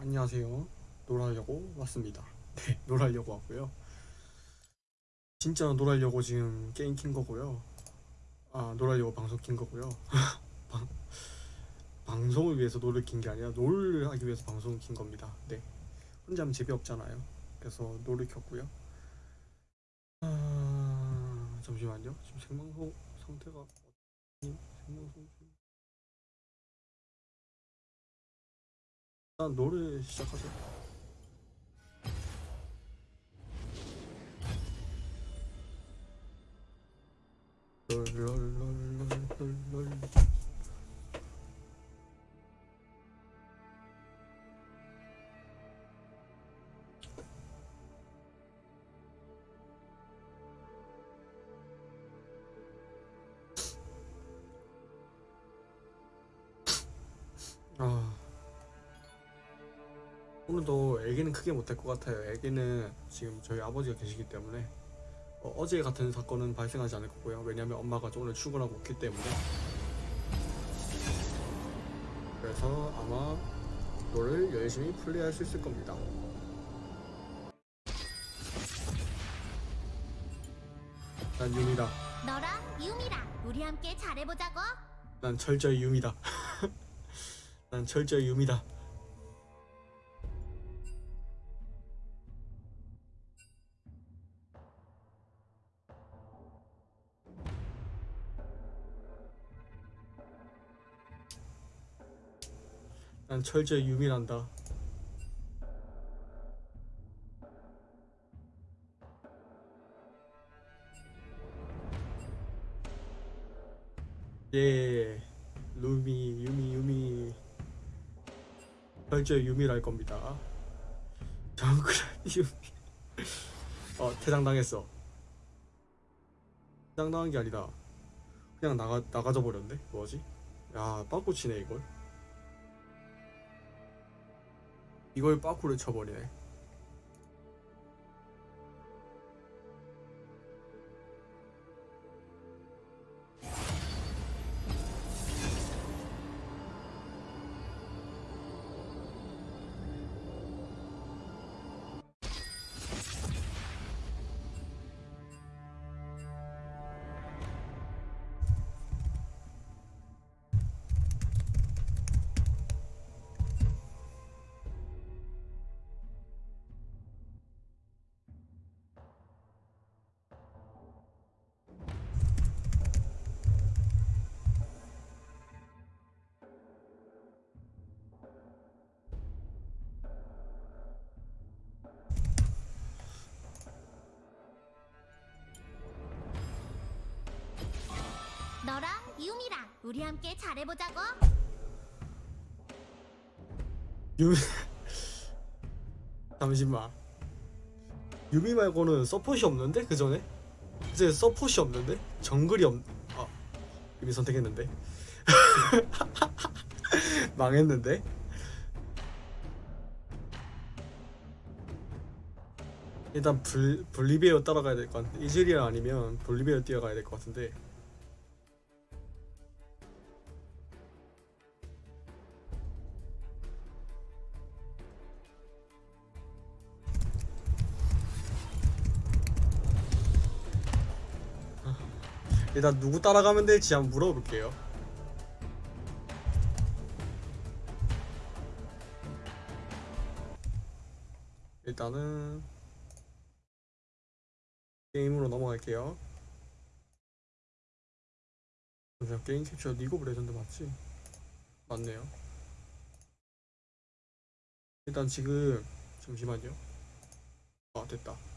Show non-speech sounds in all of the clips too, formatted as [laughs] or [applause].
안녕하세요. 롤 하려고 왔습니다. [laughs] 네, 롤 하려고 왔고요. 진짜 롤 하려고 지금 게임 킨 거고요. 아, 롤 하려고 방송 킨 거고요. [laughs] 방, 방송을 위해서 롤을 킨 게 아니라 롤을 하기 위해서 방송을 킨 겁니다. 네. 혼자 하면 재미없잖아요. 그래서 롤을 켰고요. 아, 잠시만요. 지금 생방송 상태가 생방송 일단 노래 시작하세요. 롤롤롤롤롤 오늘도 얘기는 크게 못할 것 같아요. 얘기는 지금 저희 아버지가 계시기 때문에 어제 같은 사건은 발생하지 않을 거고요. 왜냐하면 엄마가 오늘 출근하고 없기 때문에 그래서 아마 노를 열심히 플레이할 수 있을 겁니다. 난 유미다. 너랑 유미랑 우리 함께 잘해보자고. 난 철저히 유미다. [laughs] 난 철저히 유미다. 난 철저히 유미란다. 예, 루미, 유미, 유미. 철저히 유미랄 겁니다. 정글 유미. 어, 퇴장당했어. 퇴장당한 게 아니다. 그냥 나가 나가져 버렸네. 뭐지? 야, 빠꾸 치네 이걸. 이걸 빠꾸를 쳐버리네. 우리 함께 잘해보자고. 유미 잠시만. 유미 말고는 서폿이 없는데? 그 전에? 이제 서폿이 없는데? 정글이 없 아, 유미 선택했는데? [laughs] 망했는데? 일단 불 볼리비아 따라가야 될 것 같은데 이즈리아 아니면 볼리비아 뛰어가야 될 것 같은데 일단 누구 따라가면 될지 한번 물어볼게요. 일단은 게임으로 넘어갈게요. 잠시만, 게임 캡처 리그 오브 레전드 맞지? 맞네요. 일단 지금 잠시만요. 아 됐다.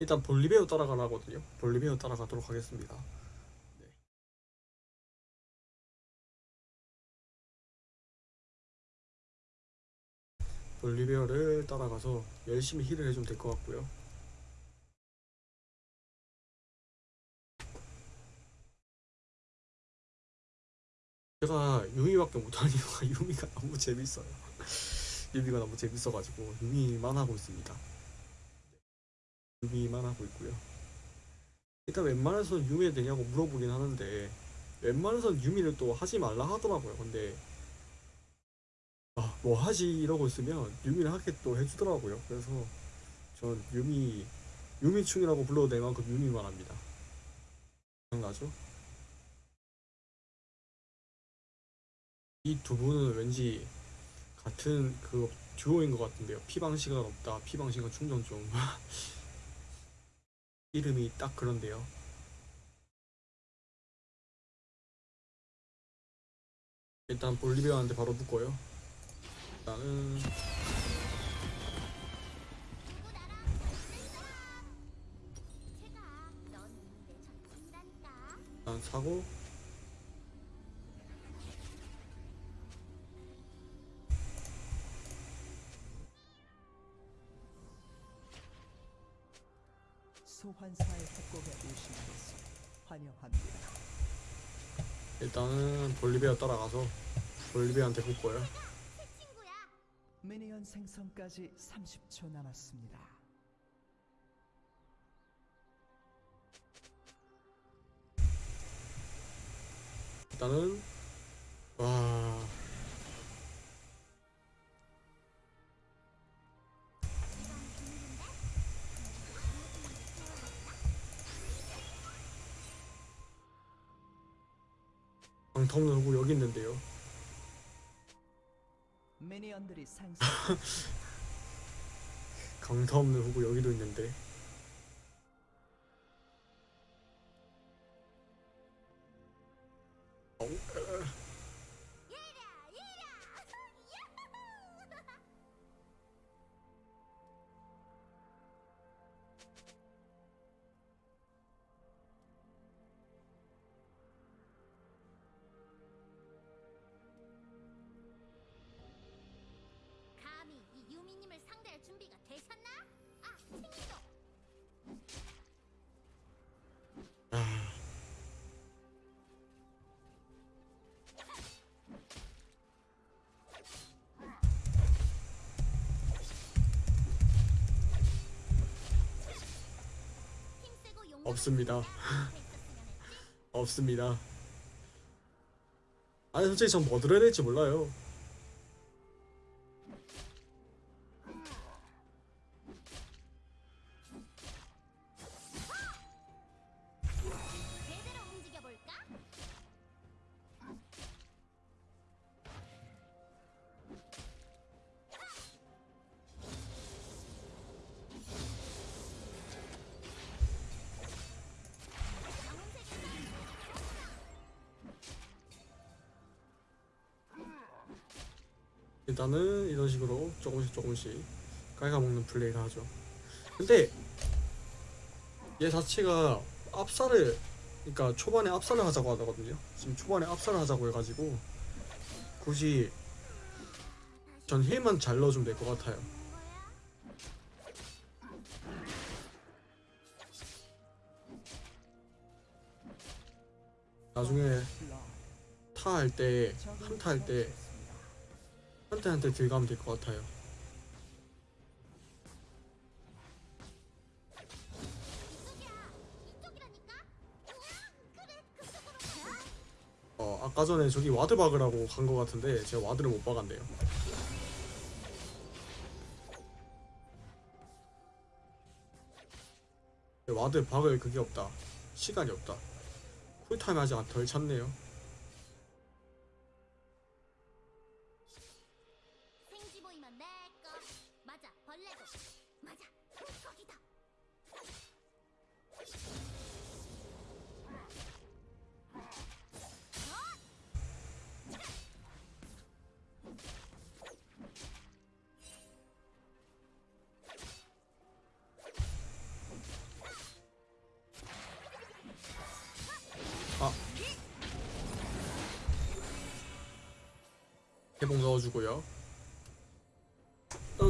일단 볼리베어 따라가라거든요. 볼리베어 따라가도록 하겠습니다. 네. 볼리베어를 따라가서 열심히 힐을 해주면 될 것 같고요. 제가 유미밖에 못하는 이유가 [laughs] 유미가 너무 재밌어요. 유미가 너무 재밌어가지고 유미만 하고 있습니다. 유미만 하고 있고요. 일단 웬만해서 유미 되냐고 물어보긴 하는데 웬만해선 유미를 또 하지 말라 하더라고요. 근데 아, 뭐 하지 이러고 있으면 유미를 하게 또 해주더라고요. 그래서 전 유미 유미충이라고 불러도 될 만큼 유미만 합니다. 기억나죠? 이 두 분은 왠지 같은 그 듀오인 것 같은데요. 피방 시간 없다. 피방 시간 충전 좀. [laughs] 이름이 딱 그런데요. 일단 볼리비아한테 바로 붙고요. 일단은 일단 사고 소환사의 협곡에 오신 것을 환영합니다. 일단은 볼리비아 따라가서 볼리비아한테. 새 친구야 미니언 생성까지 30초 남았습니다. 일단은 와 방텀는 후보 여기 있는데요. [laughs] 강타 없는 후보 여기도 있는데 없습니다. [laughs] 없습니다. 아니 솔직히 전 뭐 들어야 될지 몰라요. 일단은 이런 식으로 조금씩 조금씩 깔아먹는 플레이를 하죠. 근데 얘 자체가 압살을 그러니까 초반에 압살을 하자고 하거든요. 지금 초반에 압살을 하자고 해가지고 굳이 전 힐만 잘 넣어주면 될 것 같아요. 나중에 한타 할 때 한타 할 때 한타 한타 들어가면 될 것 같아요. 어 아까 전에 저기 ward 박으라고 간 것 같은데 제가 ward를 못 박았네요. ward 박을 그게 없다. 시간이 없다. 쿨타임 아직 덜 찼네요.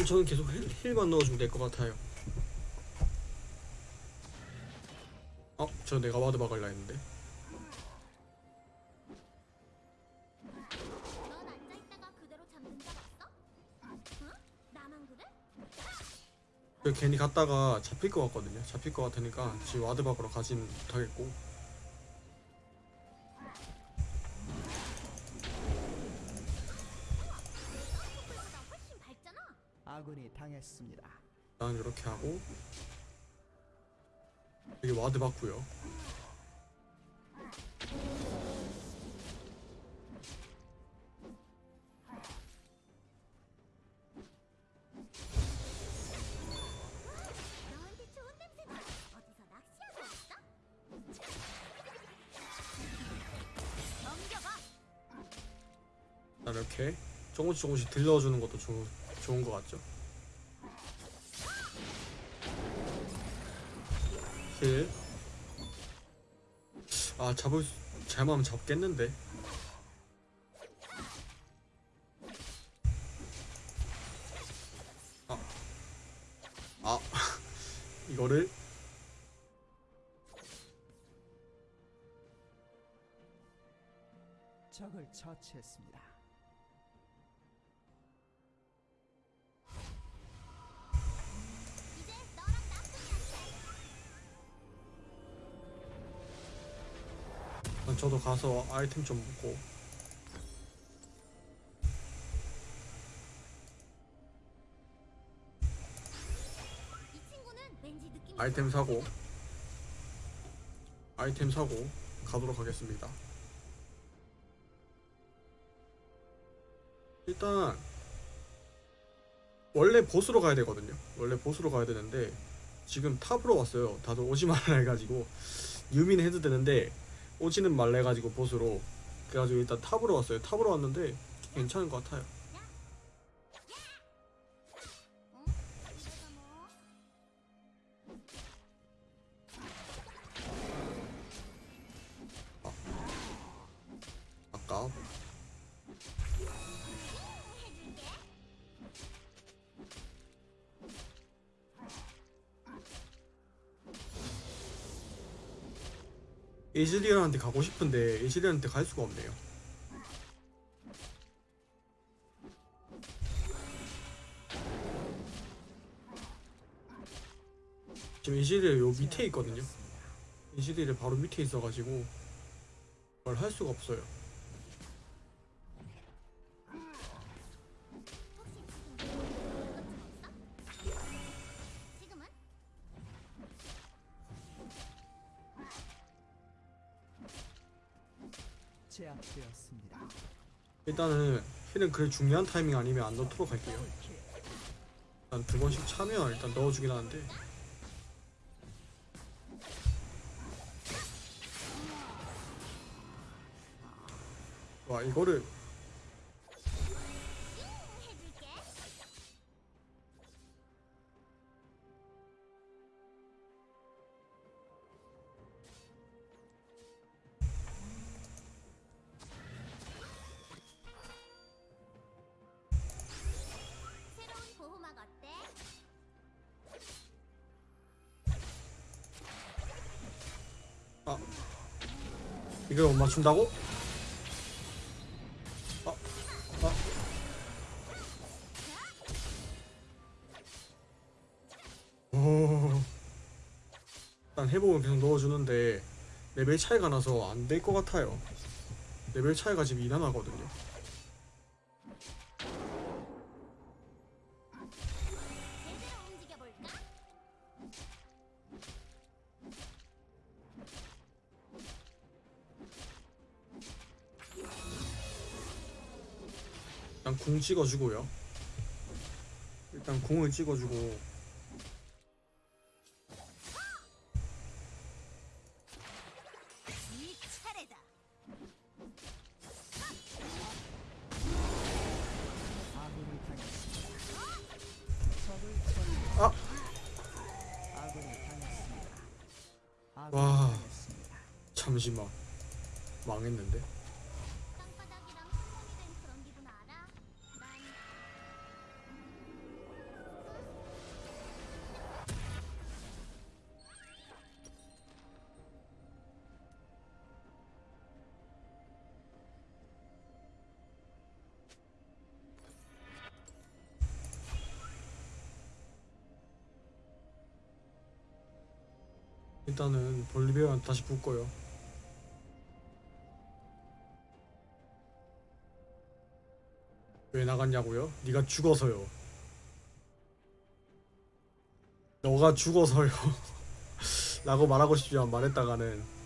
저는 계속 heal만 넣어주면 될 것 같아요. 어? 저 내가 ward 박을라 했는데. 그 괜히 갔다가 잡힐 것 같거든요. 잡힐 것 같으니까 지금 ward 박으러 가진 못하겠고. 와드 받고요. [laughs] 이렇게 조금씩 조금씩 들려주는 것도 좋, 좋은 것 같죠? 힐. 아 잡을 수, 잘하면 잡겠는데. 아, 아 [laughs] 이거를 적을 처치했습니다. 돼. 저도 가서 아이템 좀 먹고 아이템 사고 아이템 사고 가도록 하겠습니다. 일단 원래 보스로 가야 되거든요. 원래 보스로 가야 되는데 지금 탑으로 왔어요. 다들 오지 말라 해가지고 유민 해도 되는데 오지는 말라 해가지고 보스로 그래가지고 일단 탑으로 왔어요. 탑으로 왔는데 괜찮은 것 같아요. 이즈리언한테 가고 싶은데 이즈리언한테 갈 수가 없네요. 지금 이즈리언 요 밑에 있거든요. 이즈리언 바로 밑에 있어가지고 뭘 할 수가 없어요. 일단은 힐은 그래 중요한 타이밍 아니면 안 넣도록 할게요. 일단 두 번씩 차면 일단 넣어주긴 하는데 와 이거를 못 맞춘다고? 아, 아. 오. 일단 해보면 계속 넣어주는데 레벨 차이가 나서 안 될 것 같아요. 레벨 차이가 지금 2나 나거든요. 일단 궁 찍어주고요. 일단 궁을 찍어주고 일단은 볼리비아한테 다시 붙고요. 왜 나갔냐고요? 네가 죽어서요. 너가 죽어서요. [laughs] 라고 말하고 싶지만 말했다가는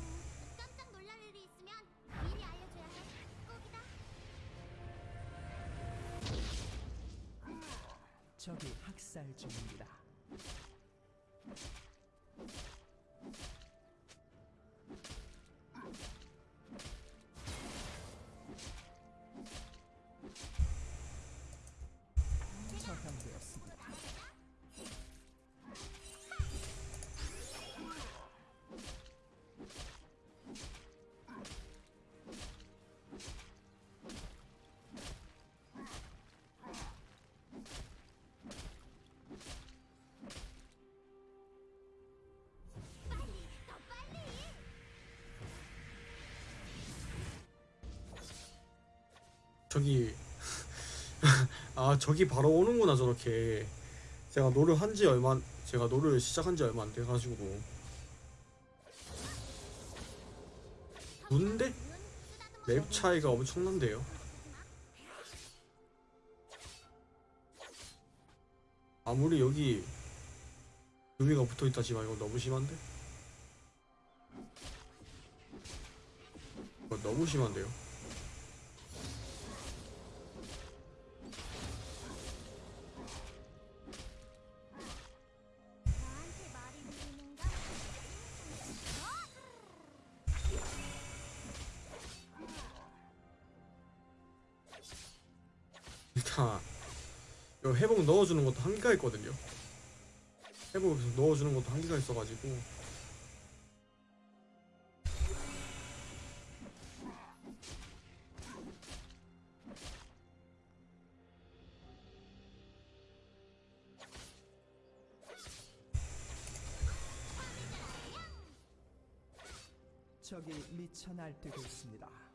아 저기 바로 오는구나 저렇게. 제가 롤을 한 지 얼마 제가 롤을 시작한 지 얼마 안 돼가지고. 근데 렙 차이가 엄청난데요? 아무리 여기 유미가 붙어있다지만 이거 너무 심한데? 이거 너무 심한데요 한계가 있거든요. 회복에서 넣어주는 것도 한계가 있어가지고 적이 미쳐 날뛰고 있습니다.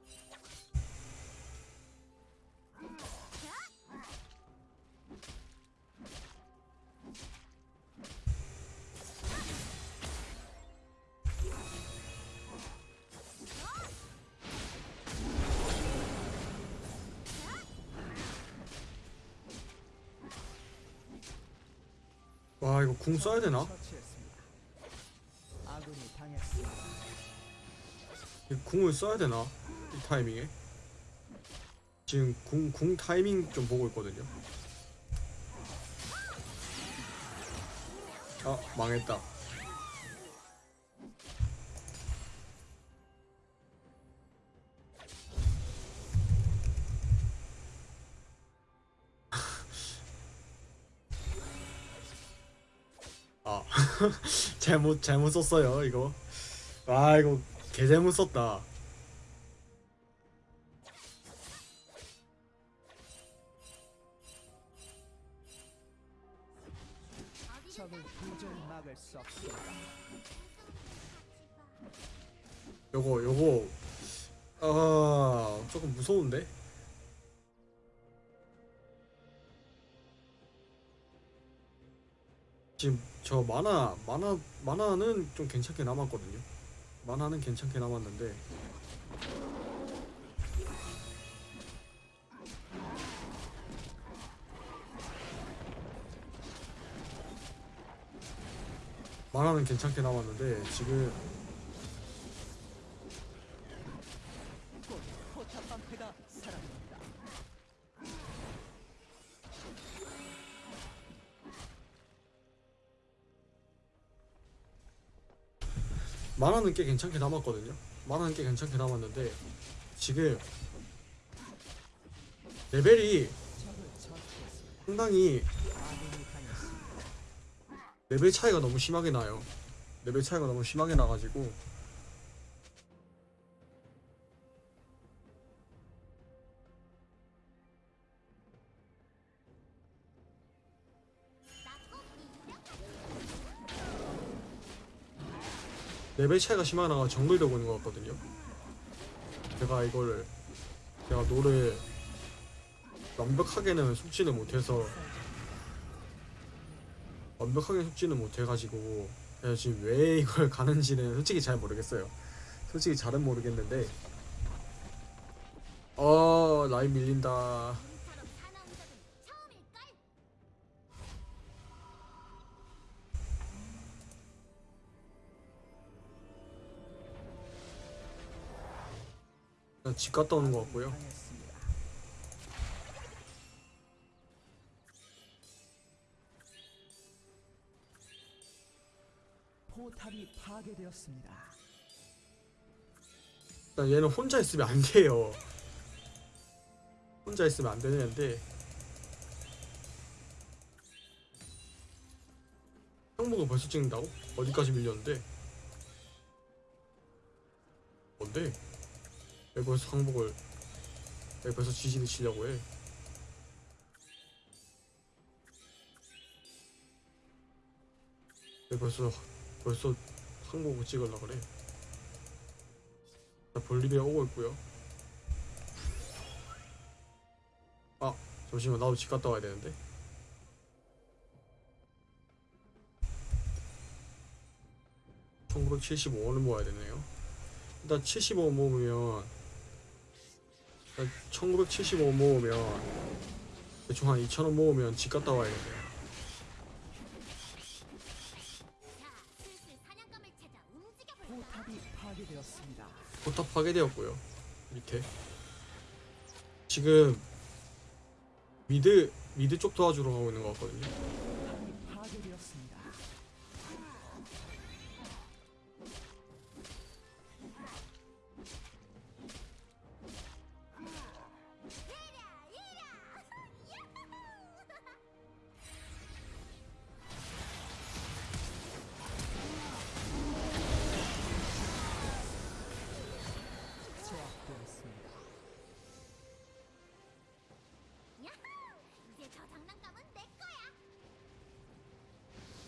궁 써야 되나? 이 궁을 써야 되나? 이 타이밍에 지금 궁, 궁 타이밍 좀 보고 있거든요. 아 망했다. 잘못 잘못 썼어요 이거. 아 이거 개 잘못 썼다. 요거 요거 아 조금 무서운데? 지금 저 만화 만화 만화는 좀 괜찮게 남았거든요. 만화는 괜찮게 남았는데 만화는 괜찮게 남았는데 지금 mana는 꽤 괜찮게 남았거든요. mana는 꽤 괜찮게 남았는데 지금 레벨이. 상당히. 레벨 차이가 너무 심하게 나요. 레벨 차이가 너무 심하게 나가지고 레벨 차이가 심하게 나가 정글 되고 있는 것 같거든요. 제가 이거를 제가 노래 완벽하게는 속지는 못해서 완벽하게 속지는 못해가지고 야, 지금 왜 이걸 [laughs] 가는지는 솔직히 잘 모르겠어요. 솔직히 잘은 모르겠는데. 어 라인 밀린다. 집 갔다 오는 것 같고요. 포탑이 파괴되었습니다. 일단 얘는 혼자 있으면 안 돼요. 혼자 있으면 안 되는데. 항목을 벌써 찍는다고? 어디까지 밀렸는데? 뭔데? 왜 벌써 항목을 왜 벌써 지진을 치려고 해? 왜 벌써 벌써 항목을 찍으려 그래? 자, 볼리비아 오고 있고요. 아, 잠시만 나도 집 갔다 와야 되는데. (1975원을) 모아야 되네요 일단 (75원) 모으면 일단 (1975원) 모으면 대충 한 (2,000원) 모으면 집 갔다 와야겠네요. 포탑 파괴되었고요. 밑에. 지금 mid mid 쪽 도와주러 가고 있는 것 같거든요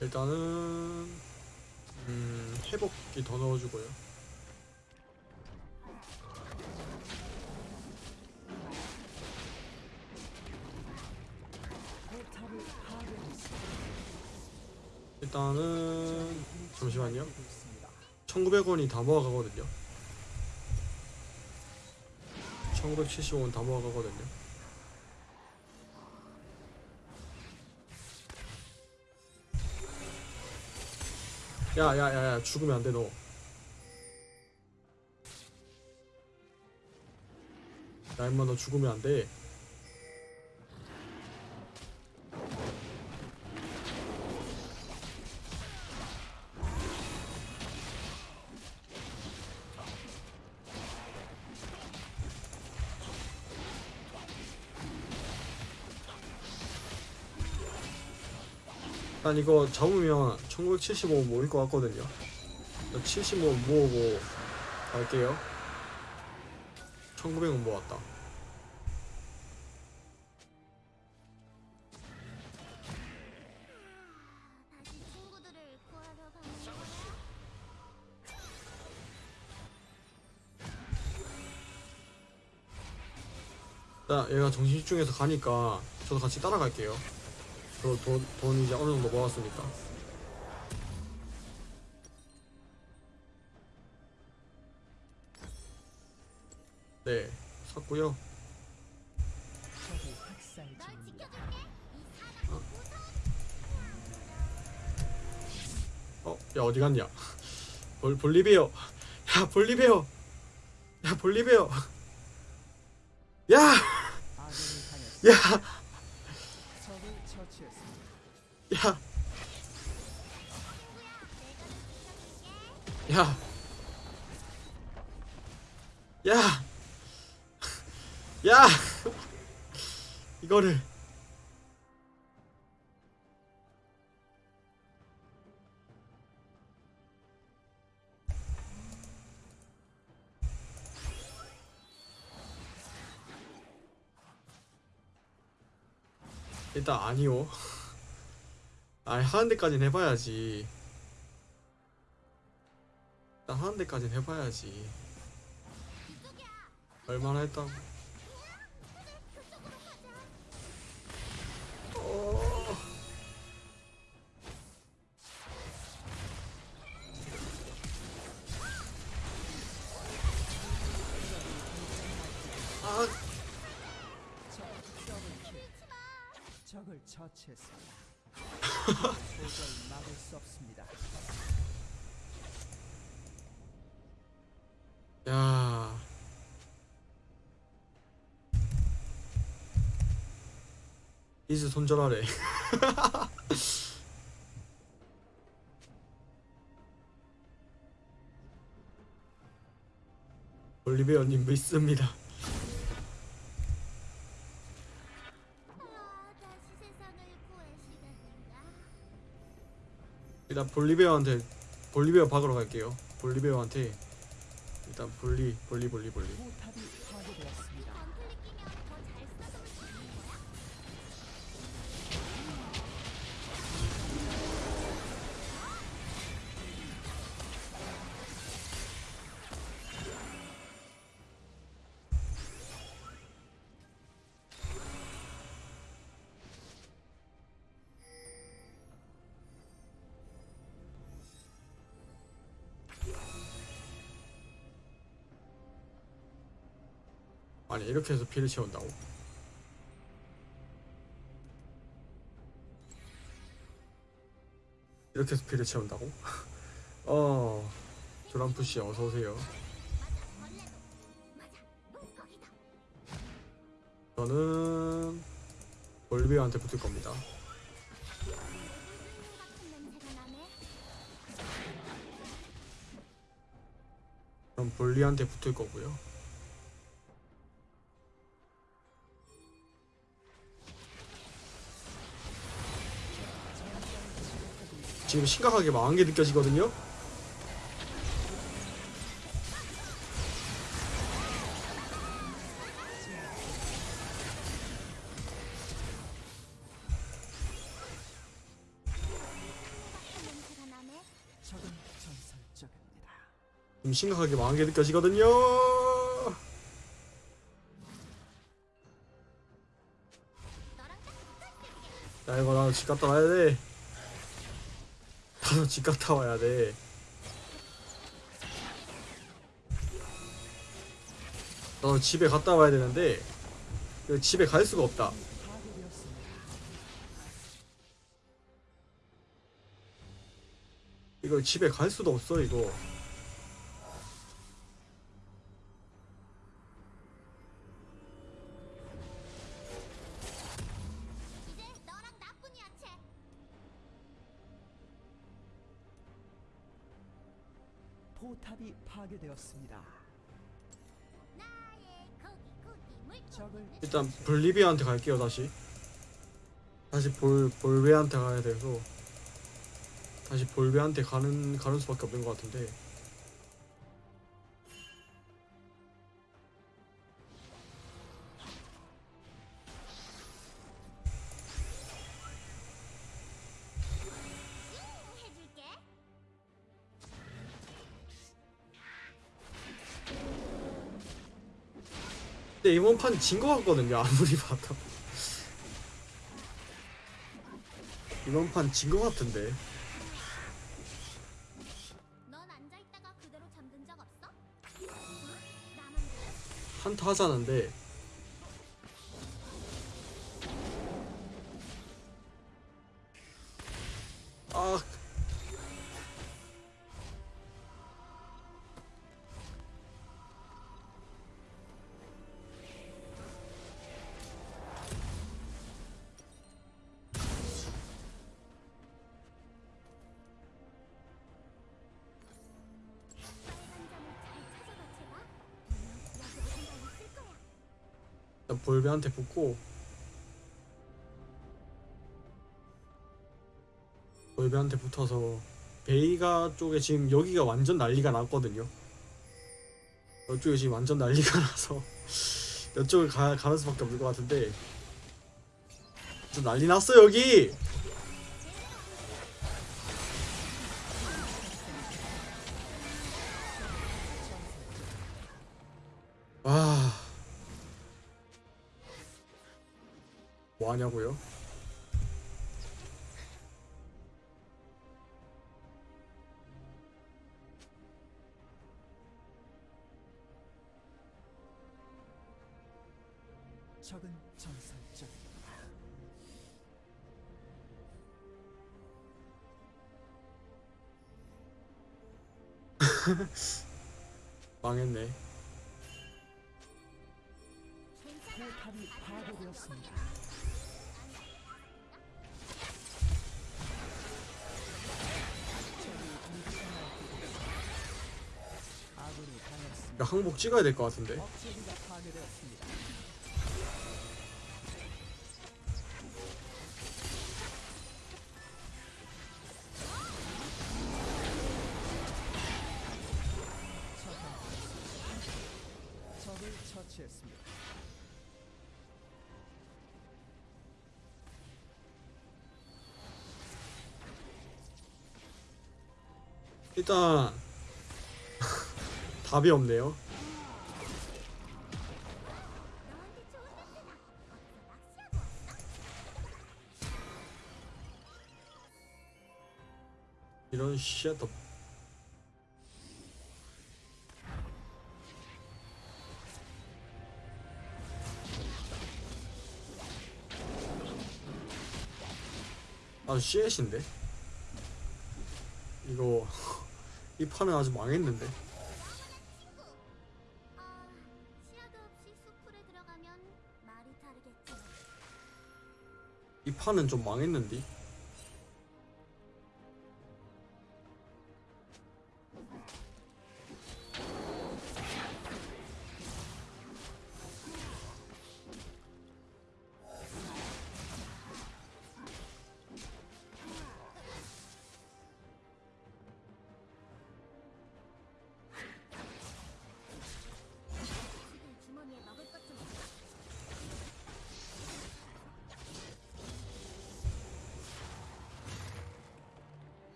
일단은 음, 회복기 더 넣어주고요. 일단은 잠시만요. 파괴되고 있습니다. 1900원이 다 모아가거든요. 1975원 다 모아가거든요. 야야야야 죽으면 안 돼 너. 야 임마 너 죽으면 안 돼. 난 이거 잡으면 1975 모일 것 같거든요. 75 모으고 갈게요. 1900원 모았다. 자, 얘가 정신 집중해서 가니까 저도 같이 따라갈게요. 저 돈, 돈 이제 어느 정도 모았으니까. 네, 샀고요. 무서운 어, 야 어디 갔냐? 볼 볼리베어. 야 볼리베어. 야 볼리베어. 야. 야, 일단 아니요. 아니 하는 데까진 해봐야지. 일단 하는 데까진 해봐야지. 얼마나 했다고? 처치했습니다. 도저히 막을 수 없습니다. 야. 이즈 손절하래. [laughs] 올리베어님 믿습니다. 일단 볼리베어한테 볼리베어 박으러 갈게요. 볼리베어한테 일단 볼리 볼리 볼리 볼리. 이렇게 해서 피를 채운다고? 이렇게 해서 피를 채운다고? [laughs] 어 조람푸씨 어서 오세요. 맞아, 벌레도. 맞아, 물고기도. 저는 볼리베어한테 붙을 겁니다. 같은 냄새가 나네. 그럼 볼리한테 붙을 거고요. 지금 심각하게 망한 게 느껴지거든요. 좀 심각하게 망한 게 느껴지거든요. 야 이거 나도 집 갔다 와야 돼. 나도 집 갔다 와야 돼. 나도 집에 갔다 와야 되는데 그 집에 갈 수가 없다. 이거 집에 갈 수도 없어 이거. 적을 일단 볼리비아한테 갈게요 다시. 다시 볼 볼베한테 가야 돼서 다시 볼베한테 가는 가는 수밖에 없는 것 같은데. 근데 이번 판 진 것 같거든요 아무리 봐도. 이번 판 진 것 같은데. 한타 하자는데 볼베한테 붙고 볼베한테 붙어서 베이가 쪽에 지금 여기가 완전 난리가 났거든요. 이쪽에 지금 완전 난리가 나서 [laughs] 이쪽을 가, 가는 수밖에 없을 것 같은데. 좀 난리 났어 여기 야 항복 찍어야 될 것 같은데. 일단 답이 없네요? 이런 쉣 아주 쉣인데 이거 [laughs] 이 판은 아주 망했는데 이 판은 좀 망했는데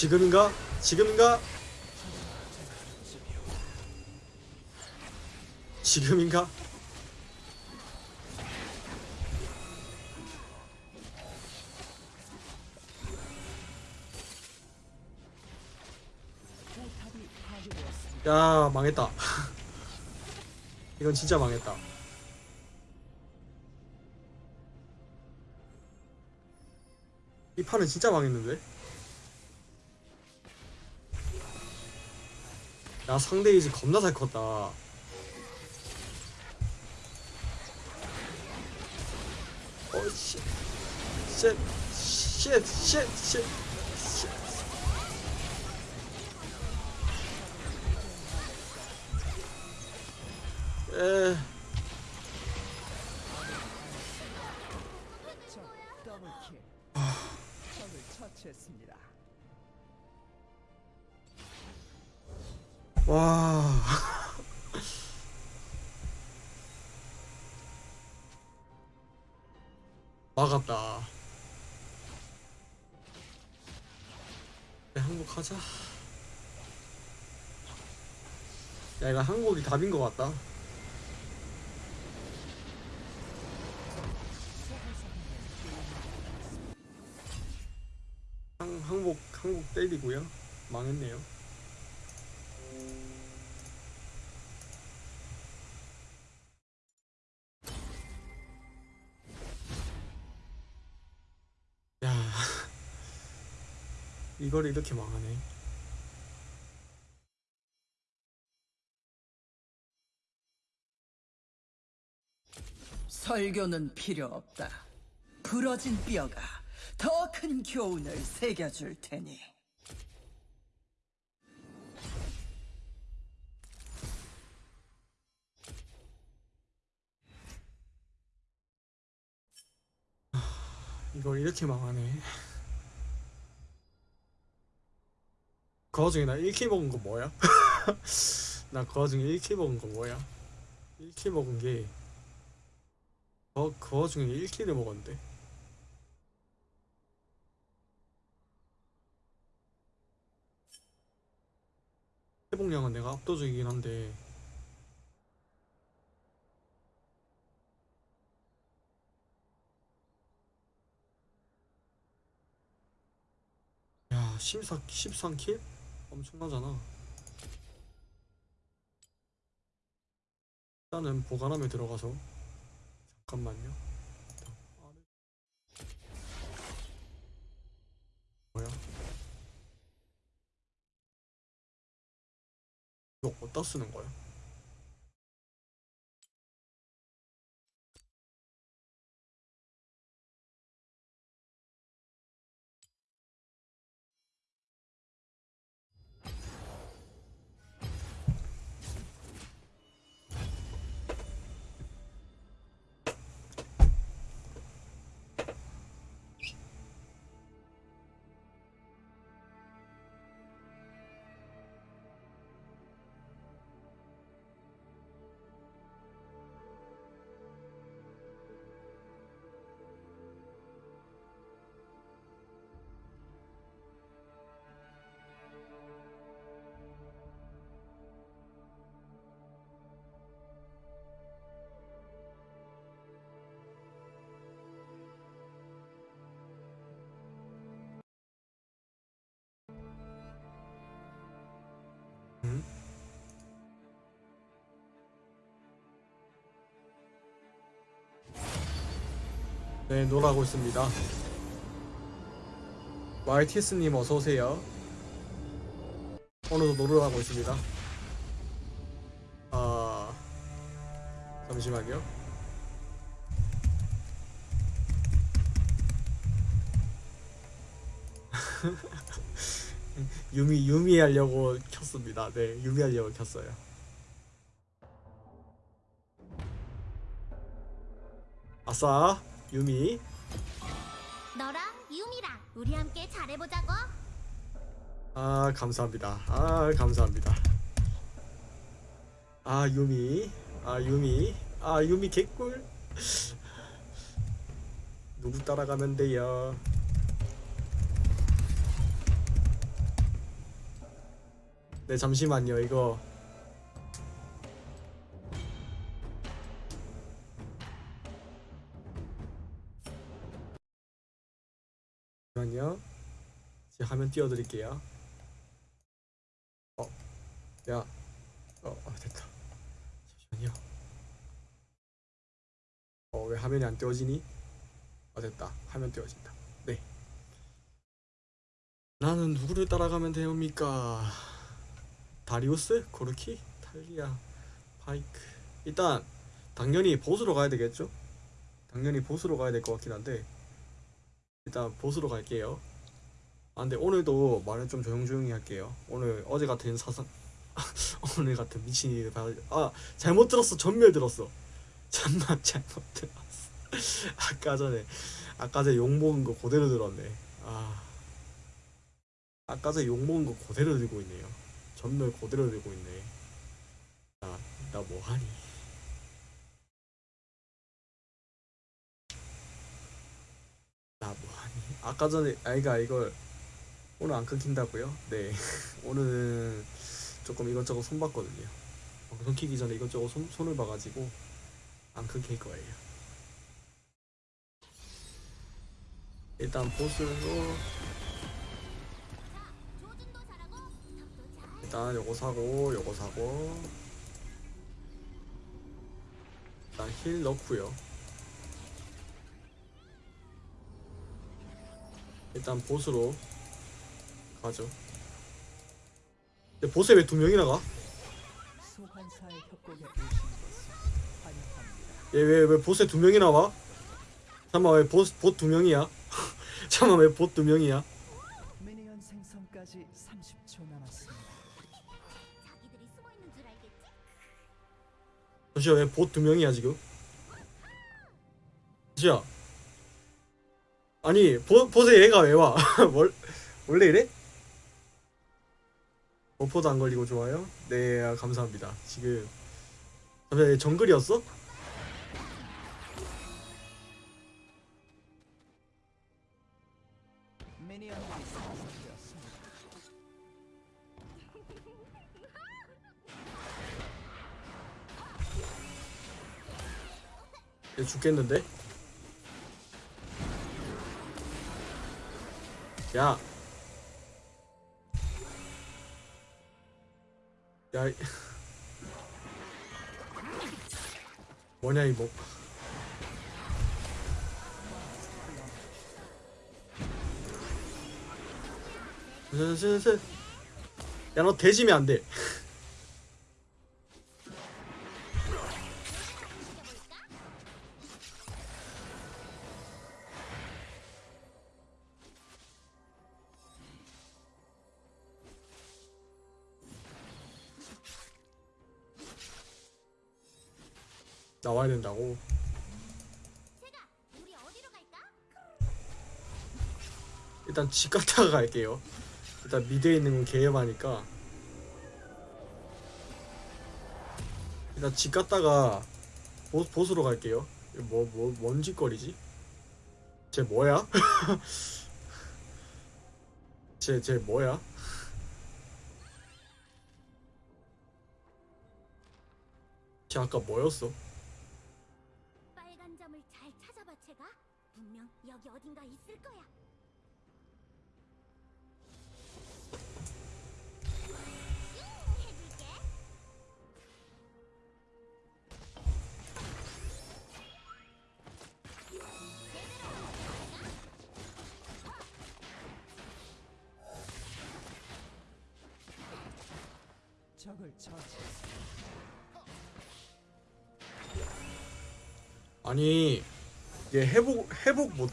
지금인가? 지금인가? 지금인가? 야 망했다 [laughs] 이건 진짜 망했다 이 판은 진짜 망했는데 야 상대 이제 겁나 잘 컸다. 어씨 쉣, 쉣, 쉣, 쉣, 쉣. 에, 답인 것 같다. 항, 항복, 항복 때리고요. 망했네요. 야, [laughs] 이걸 이렇게 망하네. 설교는 필요 없다. 부러진 뼈가 더 큰 교훈을 새겨줄 테니. 이걸 이렇게 망하네. 그 와중에 나 1킬 먹은 거 뭐야? [laughs] 나 그 와중에 1킬 먹은 거 뭐야? 1킬 먹은 게 어, 그 와중에 1킬을 먹었는데. 회복량은 내가 압도적이긴 한데. 야 14, 13킬? 엄청나잖아. 일단은 보관함에 들어가서 잠깐만요 뭐야 이거 어디다 쓰는 거야? 네, 놀아고 있습니다. YTS님 어서오세요. 오늘도 놀러 가고 있습니다. 아, 잠시만요. [laughs] 유미, 유미 하려고 켰습니다. 네, 유미 하려고 켰어요. 아싸, 유미. 너랑 유미랑 우리 함께 잘해보자고. 아 감사합니다. 아 감사합니다. 아 유미, 아 유미, 아 유미 개꿀. 누구 따라가면 돼요? 네 잠시만요 이거. 화면 띄워드릴게요. 어, 야, 어, 아, 됐다. 잠시만요. 어, 왜 화면이 안 띄워지니? 어, 됐다. 화면 띄워진다. 네. 나는 누구를 따라가면 되옵니까? 다리우스? 고르키? 탈리아? 파이크? 일단 당연히 보스로 가야 되겠죠? 당연히 보스로 가야 될 것 같긴 한데 일단 보스로 갈게요. 아 근데 오늘도 말을 좀 조용조용히 할게요. 오늘 어제 같은 사상 [laughs] 오늘 같은 미친 일을 봐. 아 잘못 들었어. 전멸 들었어. [laughs] 잠만 잘못 들었어. [laughs] 아까 전에 아까 전에 욕 먹은 거 그대로 들었네. 아 아까 전에 욕 먹은 거 그대로 들고 있네요. 전멸 그대로 들고 있네. 나나 뭐하니? 나 뭐하니? 아까 전에 아이가 이걸 오늘 안 끊긴다고요? 네. [laughs] 오늘은 조금 이것저것 손봤거든요. 방송 키기 전에 이것저것 손, 손을 봐가지고 안 끊길 거예요. 일단 보스로. 일단 요거 사고 요거 사고. 일단 힐 넣고요. 일단 보스로 가죠 근데 보스에 왜 두 명이나 가? 소환사의 협곡에 오신 것을 환영합니다. 얘왜왜 보스에 두 명이나 와? 잠깐만 왜 보스 봇두 명이야? [laughs] 잠깐만 왜봇두 명이야? 미니언 생성까지 30초 남았습니다. 자기들이 숨어 있는 줄 알겠지? 잠시만 왜봇두 명이야 지금? 잠시만 아니 보, 보스에 얘가 왜 와? [laughs] 월, 원래 이래? 버퍼도 안 걸리고 좋아요? 네 감사합니다 지금 잠시 정글이었어? 얘 죽겠는데? 야 야. 이- 뭐냐 이 목. 슬슬슬. 야너 대지면 안 돼. 나와야 된다고. 일단 집 갔다가 갈게요. 일단 미드에 있는 건 개업하니까. 일단 집 갔다가 보, 보스로 갈게요. 뭐, 뭐, 뭔 짓거리지? 쟤 뭐야? [laughs] 쟤, 쟤 뭐야? 쟤 아까 뭐였어?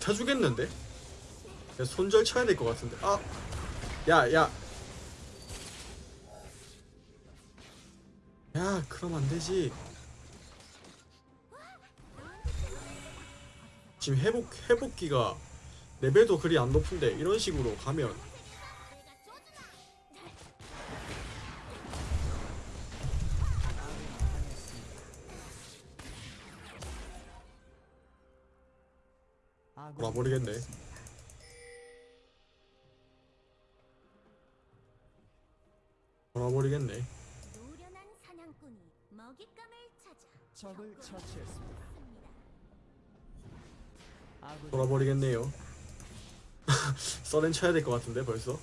해주겠는데? 얘 손절 쳐야 될 것 같은데. 아, 야, 야, 야, 그럼 안 되지. 지금 회복 회복기가 레벨도 그리 안 높은데 이런 식으로 가면 버리겠네요. [laughs] 써렌 쳐야 될 것 같은데 벌써.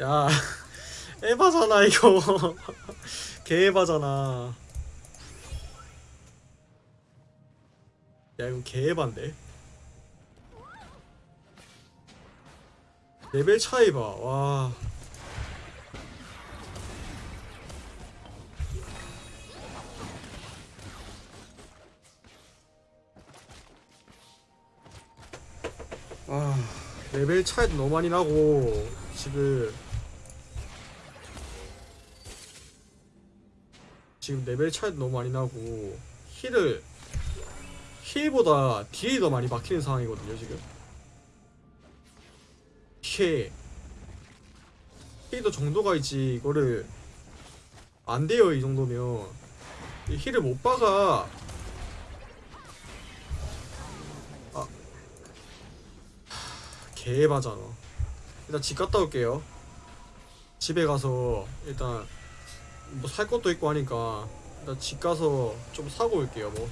야, [laughs] 에바잖아 이거. [laughs] 개 에바잖아. 야 이거 개에반데. 레벨 차이 봐. 와. 레벨 차이도 너무 많이 나고 지금. 지금 레벨 차이도 너무 많이 나고 heal을 heal보다 deal이 더 많이 막히는 상황이거든요 지금. 이게 힐도 정도가 있지 이거를. 안 돼요 이 정도면. 이 힐을 못 박아 개바잖아. 일단 집 갔다 올게요. 집에 가서 일단 뭐 살 것도 있고 하니까 일단 집 가서 좀 사고 올게요. 뭐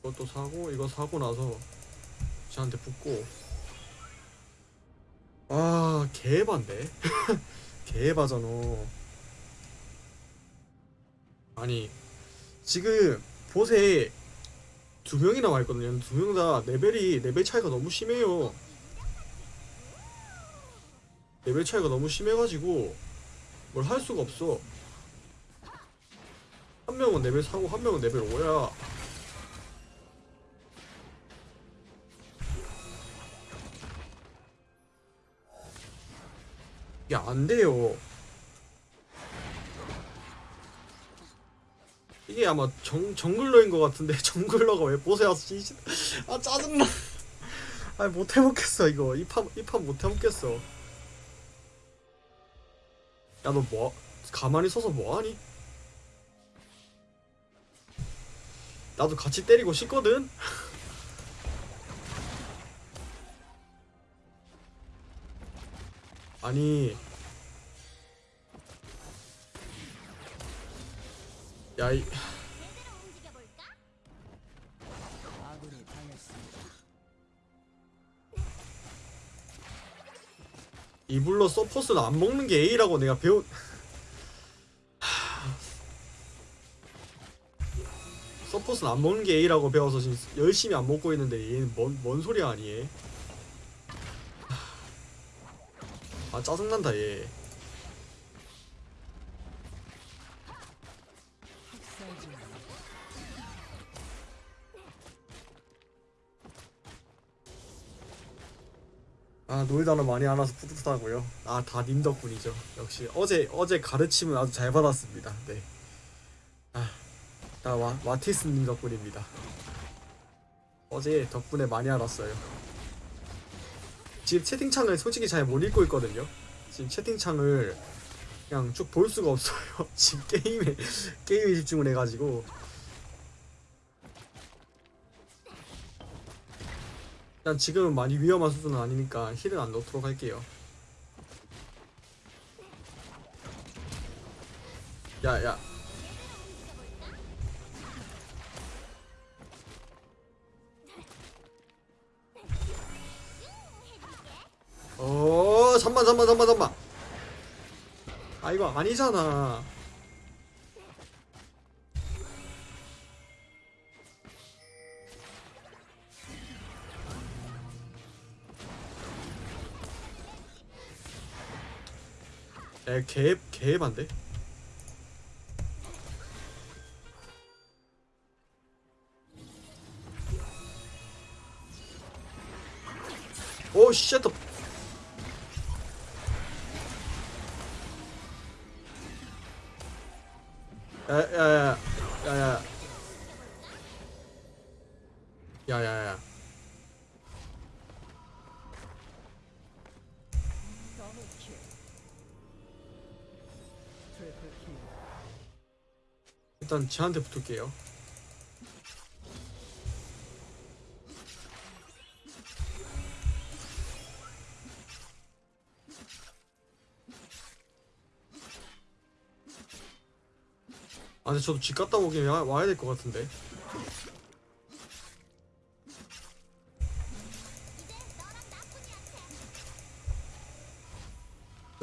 이것도 사고 이거 사고 나서 쟤한테 붙고 아 개반데 [laughs] 개바잖아. 아니 지금 bot에 두 명이 나 와 있거든요. 두 명 다 레벨이 레벨 차이가 너무 심해요. 레벨 차이가 너무 심해가지고 뭘 할 수가 없어. 한 명은 레벨 4고 한 명은 레벨 5야. 이게 안 돼요. 이게 아마 정, jungler인 것 같은데 [laughs] jungler가 왜 bot에 왔어? 이아 짜증나. [laughs] 아 못 해먹겠어 이거 이 판 이 판 못 해먹겠어. 야 너 뭐? 가만히 서서 뭐하니? 나도 같이 때리고 싶거든. [laughs] 아니 야이. 이불로 서포스는 안 먹는 게 A라고 내가 배운 하... 서포스는 안 먹는 게 A라고 배워서 지금 열심히 안 먹고 있는데 얘는 뭔, 뭔 소리 아니 얘. 하... 아 짜증난다 얘 아 놀다는 많이 알아서 뿌듯하고요. 아 다 님 덕분이죠. 역시 어제 어제 가르침은 아주 잘 받았습니다. 네아다 와티스님 덕분입니다. 어제 덕분에 많이 알았어요. 지금 채팅창을 솔직히 잘 못 읽고 있거든요. 지금 채팅창을 그냥 쭉 볼 수가 없어요. [laughs] 지금 게임에 게임에 집중을 해가지고 일단 지금은 많이 위험한 수준은 아니니까 힐은 안 넣도록 할게요. 야, 야. 어, 잠만, 잠만, 잠만, 잠만. 아, 이거 아니잖아. 에, 개, 개반데? 오, 쉣! 야, 야, 야, 야, 야. 야, 야, 야. 일단 쟤한테 붙을게요. 아 근데 저도 집 갔다 오긴 와, 와야 될 것 같은데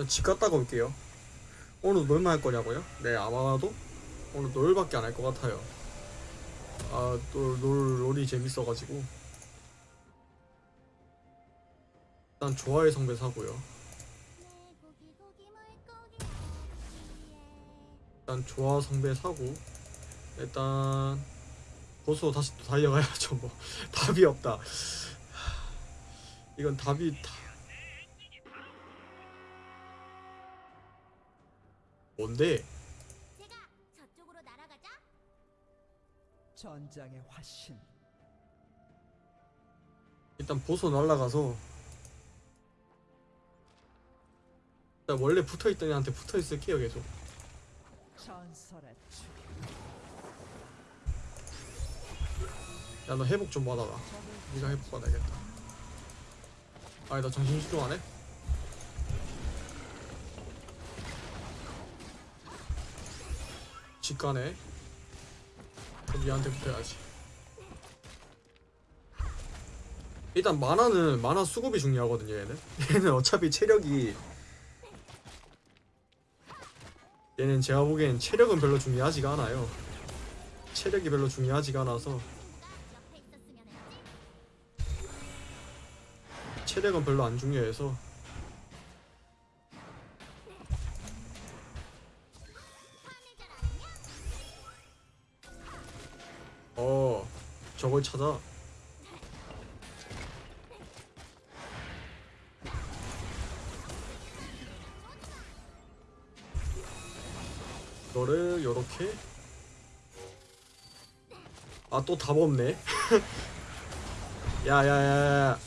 집 갔다가 올게요 오늘 놀만 할 거냐고요? 네 아마도 오늘 놀밖에 안 할 것 같아요. 아, 놀, 놀, 롤이 재밌어가지고. 일단 좋아의 성배 사고요. 일단 좋아 성배 사고. 일단 보수로 다시 또 달려가야죠. 뭐 [laughs] 답이 없다. 이건 답이 다. 뭔데? 제가 저쪽으로 날아가자. 전장의 화신. 일단 보수 날라가서 일단 원래 붙어있던 애한테 붙어있을게요 계속. 야 너 회복 좀 받아라 네가 회복 받아야겠다 아니 나 정신 집중 안 해? 직관해 그럼 얘한테 붙어야지 일단 만화는 만화 수급이 중요하거든요 얘는 [laughs] 얘는 어차피 체력이 얘는 제가 보기엔 체력은 별로 중요하지가 않아요 체력이 별로 중요하지가 않아서. 체력은 별로 안 중요해서 저걸 찾아 이거를 요렇게? 아 또 답 없네. [laughs] 야야야야.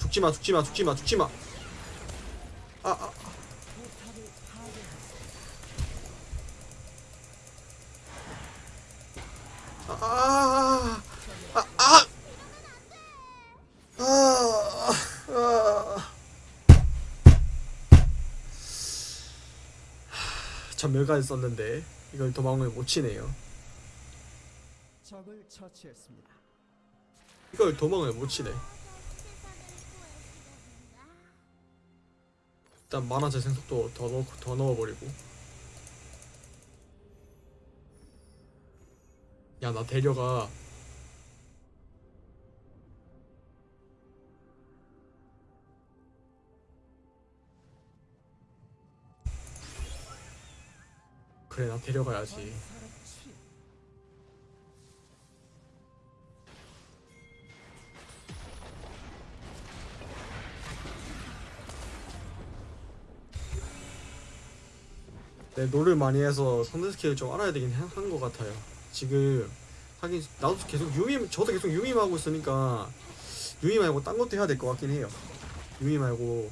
죽지마 죽지마 죽지마 죽지마 전멸까지 썼는데 이걸 도망을 못 치네요. 적을 처치했습니다. 이걸 도망을 못 치네. 일단 만화 재생 속도 더 넣고 더 넣어버리고. 야 나 데려가. 그래 나 데려가야지. 네, 롤을 많이 해서 상대 스킬을 좀 알아야 되긴 한 것 같아요. 지금 하긴 나도 계속 유미 저도 계속 유미 하고 있으니까 유미 말고 딴 것도 해야 될 것 같긴 해요. 유미 말고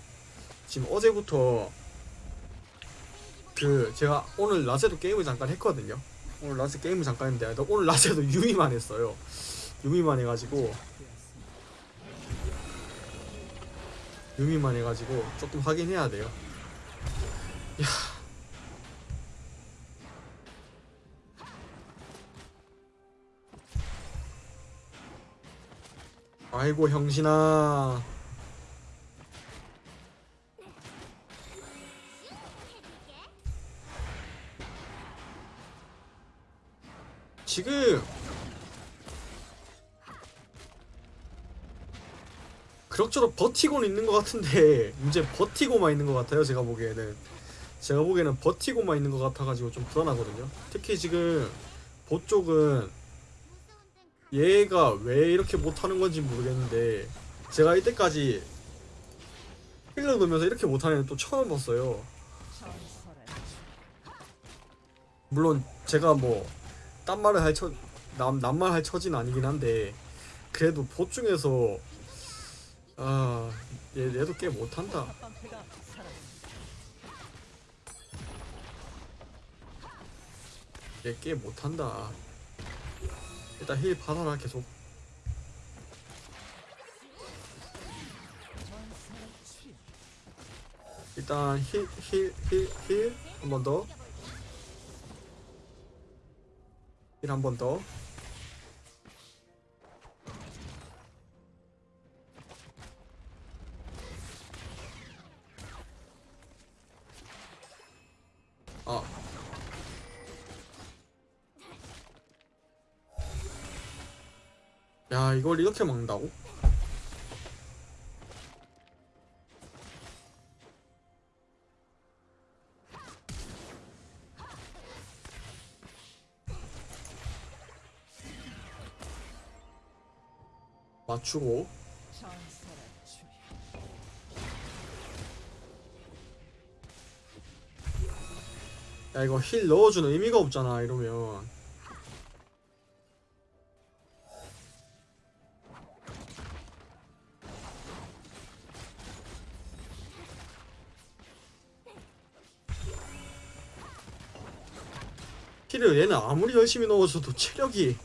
지금 어제부터 그 제가 오늘 낮에도 게임을 잠깐 했거든요. 오늘 낮에 게임을 잠깐 했는데 나 오늘 낮에도 [laughs] 유미만 했어요. 유미만 해가지고. 유미만 해가지고 조금 하긴 해야 돼요. 아이고 형신아 지금. 그럭저럭 버티고는 있는 것 같은데 [laughs] 이제 버티고만 있는 것 같아요 제가 보기에는. 제가 보기에는 버티고만 있는 것 같아가지고 좀 불안하거든요. 특히 지금 보 쪽은 얘가 왜 이렇게 못하는 건지 모르겠는데 제가 이때까지 힐러 넣으면서 이렇게 못하는 애는 또 처음 봤어요. 물론 제가 뭐 딴 말을 할 처, 남, 남말 할 처지는 아니긴 한데 그래도 보 중에서 아 얘, 얘도 꽤 못한다. 얘 꽤 못한다 일단 힐 받아라 계속. 일단 힐 힐 힐 힐 한 번 더 힐한번 더 아. 야, 이걸 이렇게 막는다고? 맞추고. 야 이거 힐 넣어주는 의미가 없잖아 이러면 힐을 얘는 아무리 열심히 넣어줘도 체력이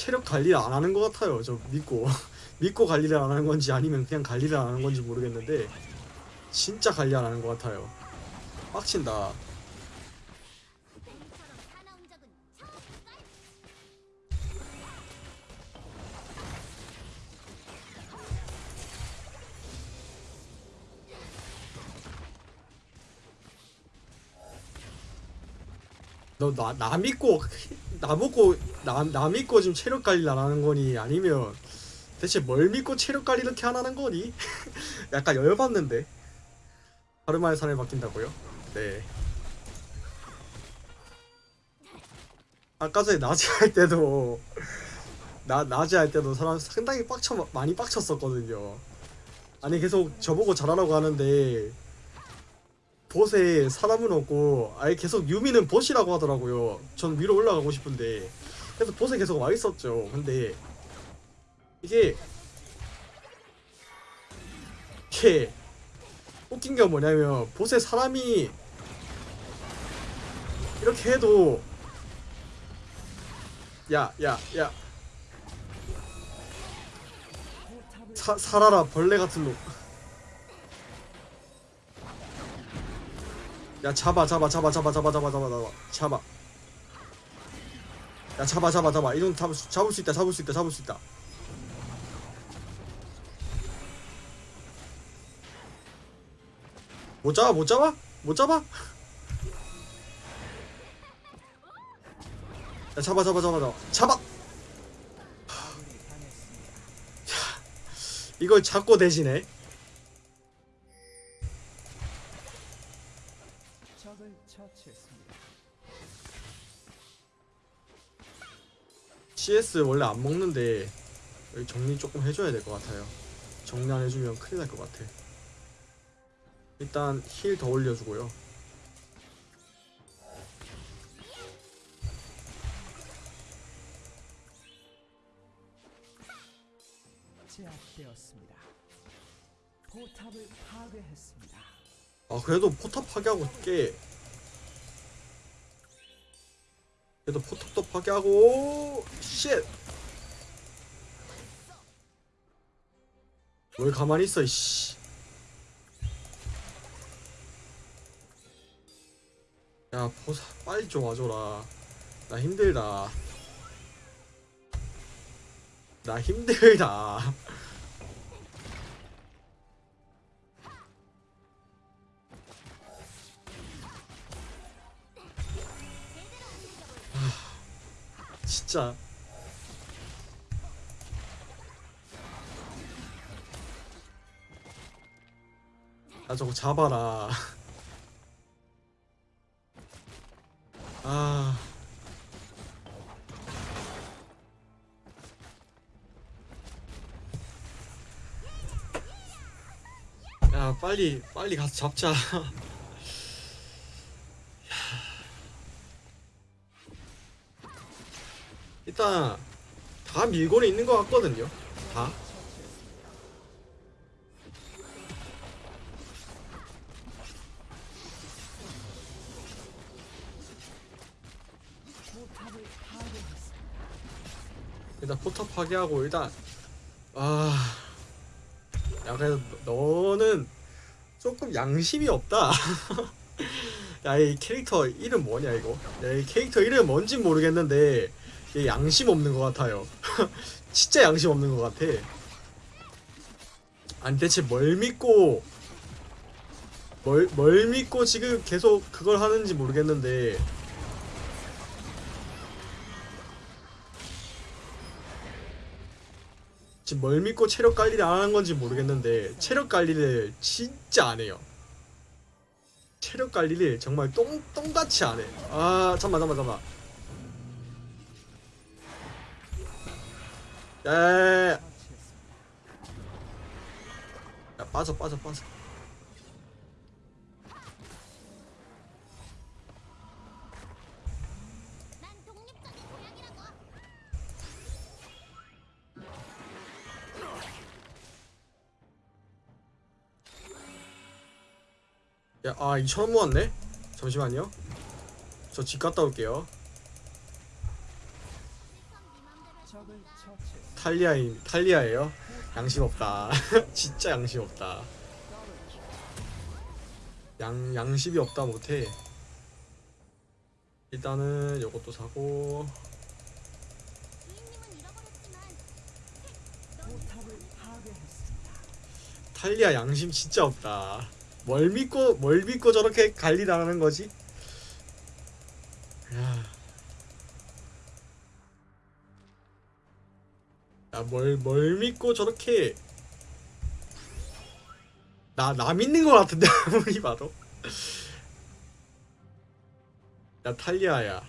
체력 관리를 안 하는 것 같아요. 저 믿고. [laughs] 믿고 관리를 안 하는 건지 아니면 그냥 관리를 안 하는 건지 모르겠는데 진짜 관리 안 하는 것 같아요. 빡친다? 너 나 나 믿고 나 믿고 나, 나 믿고 지금 체력 관리를 안 하는 거니 아니면 대체 뭘 믿고 체력 관리를 이렇게 안 하는 거니? [laughs] 약간 열받는데 하루 만에 사람이 바뀐다고요? 네 아까 전에 낮에 할 때도 나 낮에 할 때도 사람 상당히 빡쳐 많이 빡쳤었거든요 아니 계속 저보고 잘하라고 하는데 보스에 사람은 없고 아예 계속 유미는 보시라고 하더라고요. 전 위로 올라가고 싶은데 그래서 보스에 계속 와 있었죠. 근데 이게 이게 웃긴 게 뭐냐면 보스에 사람이 이렇게 해도 야 야 야 사, 살아라 벌레 같은 놈 야 잡아 잡아 잡아 잡아 잡아 잡아 잡아 잡아 잡아 야 잡아 잡아 잡아 이 정도 잡을 수, 잡을 수 있다 잡을 수 있다 잡을 수 있다 못 잡아 못 잡아 못 잡아 야 잡아 잡아 잡아 잡아 잡아 이걸 잡고 대신해 CS 원래 안 먹는데 여기 정리 조금 해줘야 될 것 같아요. 정리 안 해주면 큰일 날 것 같아. 일단 힐 더 올려주고요. 제압되었습니다. 포탑을 파괴했습니다. 아 그래도 포탑 파괴하고 꽤 그래도 포탑도 파괴하고 쉣! 뭘 가만히 있어 이씨. 야 보사 빨리 좀 와줘라. 나 힘들다. 나 힘들다 진짜. 아 저거 잡아라. [laughs] 아. 야, 빨리, 빨리 가서 잡자. [laughs] 일단, 다 밀고는 있는 것 같거든요. 다. 일단 포탑 파괴하고 일단 아, 야 그래도 너는 조금 양심이 없다. [laughs] 야 이 캐릭터 이름 뭐냐 이거? 야 이 캐릭터 이름 뭔지 모르겠는데 얘 양심 없는 것 같아요. [laughs] 진짜 양심 없는 것 같아. 아니 대체 뭘 믿고 뭘, 뭘 믿고 지금 계속 그걸 하는지 모르겠는데 지금 뭘 믿고 체력 관리를 안 하는 건지 모르겠는데 체력 관리를 진짜 안 해요. 체력 관리를 정말 똥 똥같이 안 해. 아 잠만 잠만 잠만. 처치했습니다. 야, 빠져 빠져 빠져. 야, 아 2천 원 모았네? 잠시만요. 저 집 갔다 올게요. 탈리아인 탈리아예요. 양심 없다. [laughs] 진짜 양심 없다. 양 양심이 없다 못해. 일단은 요것도 사고. 탈리아 양심 진짜 없다. 뭘 믿고 뭘 믿고 저렇게 관리당하는 거지? 뭘, 뭘 믿고 저렇게. 나, 나 믿는 거 같은데, [laughs] 아무리 봐도. 야, 탈리아야.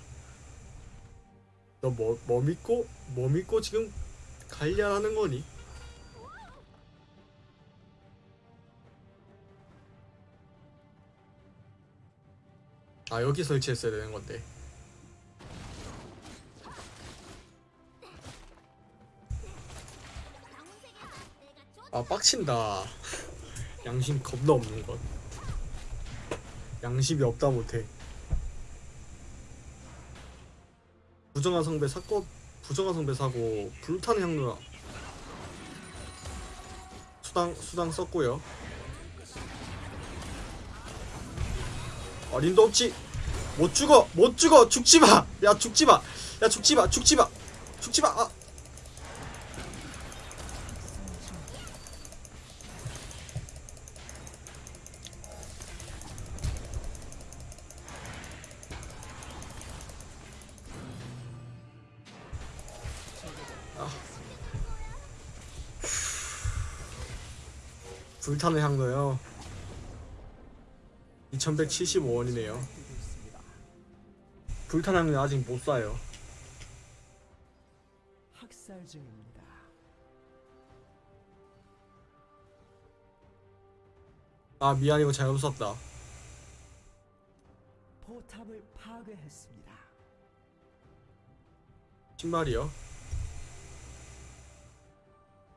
너 뭐, 뭐 믿고, 뭐 믿고 지금 관리하는 거니? 아 여기 설치했어야 되는 건데 아 빡친다. 양심 겁나 없는 것. 양심이 없다 못해. 부정한 성배 사고 부정한 성배 사고 불타는 향로라 수당 수당 썼고요. 어림도 없지? 못 죽어 못 죽어. 죽지마. 야 죽지마. 야 죽지마. 죽지마. 죽지마. 아. 불타는 향로요 2175원이네요 뛰고 있습니다. 불타는 향로 아직 못 사요 학살 중입니다. 아 미안 이거 잘못 샀다 포탑을 파괴했습니다. 신발이요?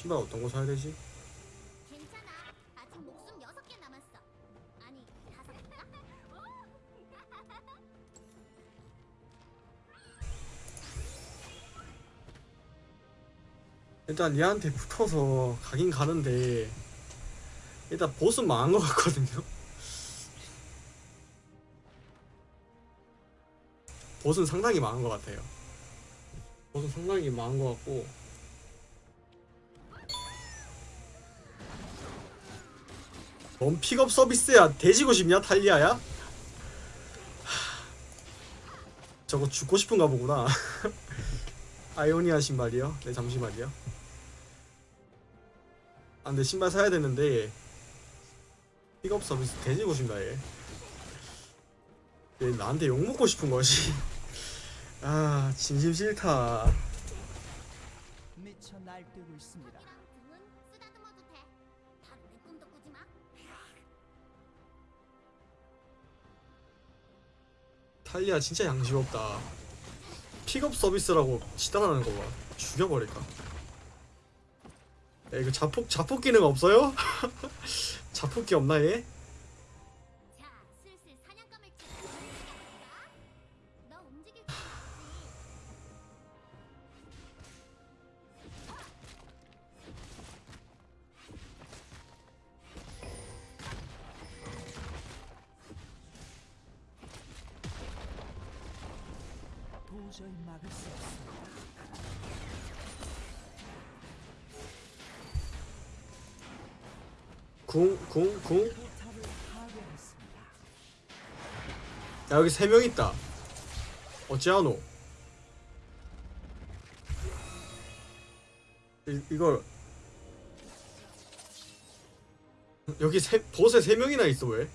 신발 어떤 거 사야 되지? 일단 얘한테 붙어서 가긴 가는데 일단 보스는 망한 것 같거든요. 보스는 상당히 망한 것 같아요. 보스는 상당히 망한 것 같고. 뭔 픽업 서비스야? 돼지고 싶냐 탈리아야? 하, 저거 죽고 싶은가 보구나. [laughs] 아이오니아 신발이요? 네 잠시만요 아 근데 신발 사야 되는데 픽업 서비스 돼지고 싶나 얘. 얘 나한테 욕 먹고 싶은 거지. [laughs] 아 진심 싫다 미쳐 날뛰고 있습니다. 탈리아 진짜 양심 없다. 픽업 서비스라고 지단하는 거봐. 죽여버릴까? 야 이거 자폭 자폭 기능 없어요? [laughs] 자폭기 없나 얘? 여기 세 명 있다. 어찌하노? 이, 이걸. 여기 세, 보스에 세 명이나 있어 왜?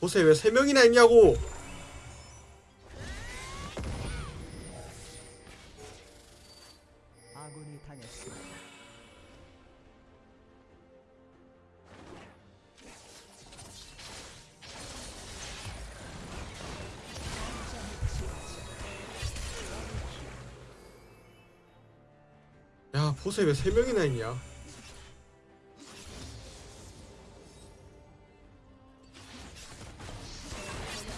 보스에 왜세 명이나 있냐고 야 보스에 왜세 명이나 있냐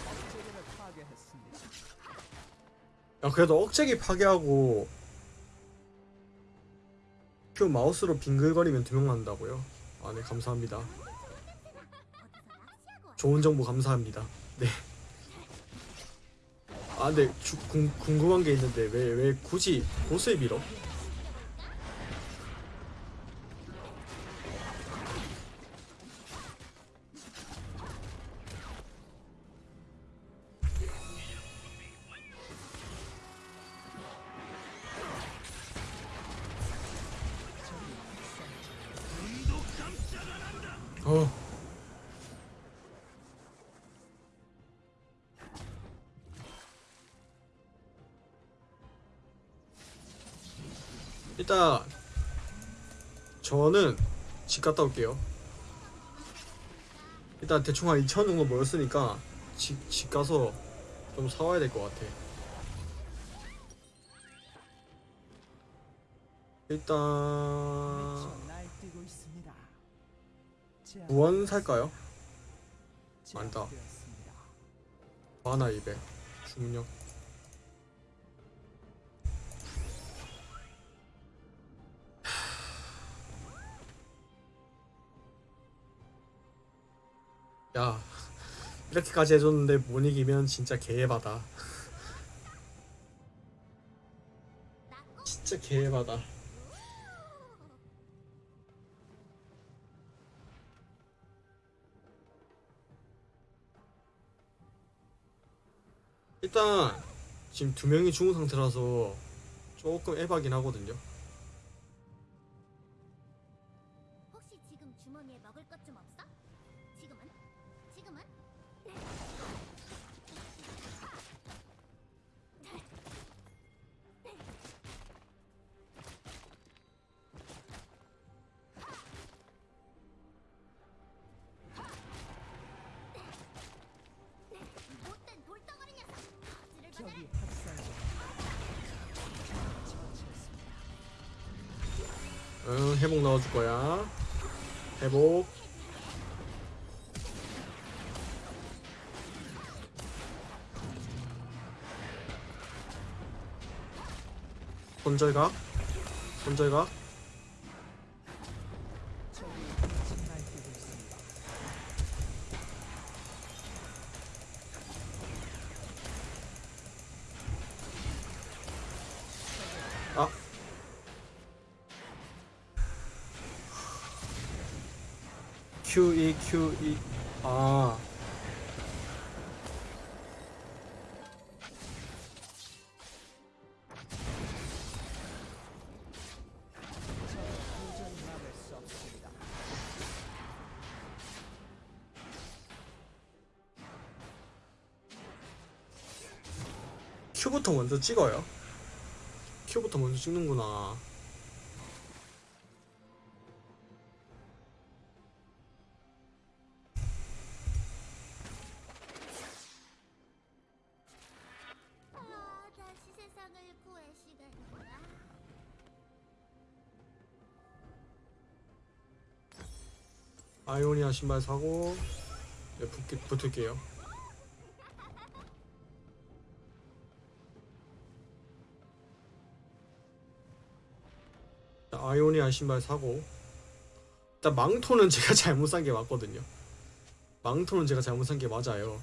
억제기를 파괴했습니다. 야 그래도 억제기 파괴하고 큐 마우스로 빙글거리면 두명 난다고요? 아네 감사합니다? 좋은 정보 감사합니다 네 아 근데 주, 궁, 궁금한 게 있는데 왜 왜 굳이 보스에 밀어? 어 갔다 올게요. 일단 대충 한 2천 정도 모였으니까 집, 집 가서 좀 사와야 될 것 같아. 일단. 무원 살까요? 많다. 하나 200 중력 이렇게까지 해줬는데 못 이기면 진짜 개해바다 진짜 개해바다 일단 지금 두 명이 죽은 상태라서 조금 에바긴 하거든요 혹시 지금 주머니에 먹을 것 좀 없어? 지금은? 지금은? 적이. 응 회복 넣어줄 거야. 회복 손절각? 손절각. 아. Q2 Q2 아 먼저 찍어요 Q부터 먼저 찍는구나 아. 아이오니아 신발 사고 네, 붙, 붙을게요 자, 아이오니아 신발 사고. 일단 망토는 [laughs] 제가 잘못 산 게 맞거든요. 망토는 제가 잘못 산 게 맞아요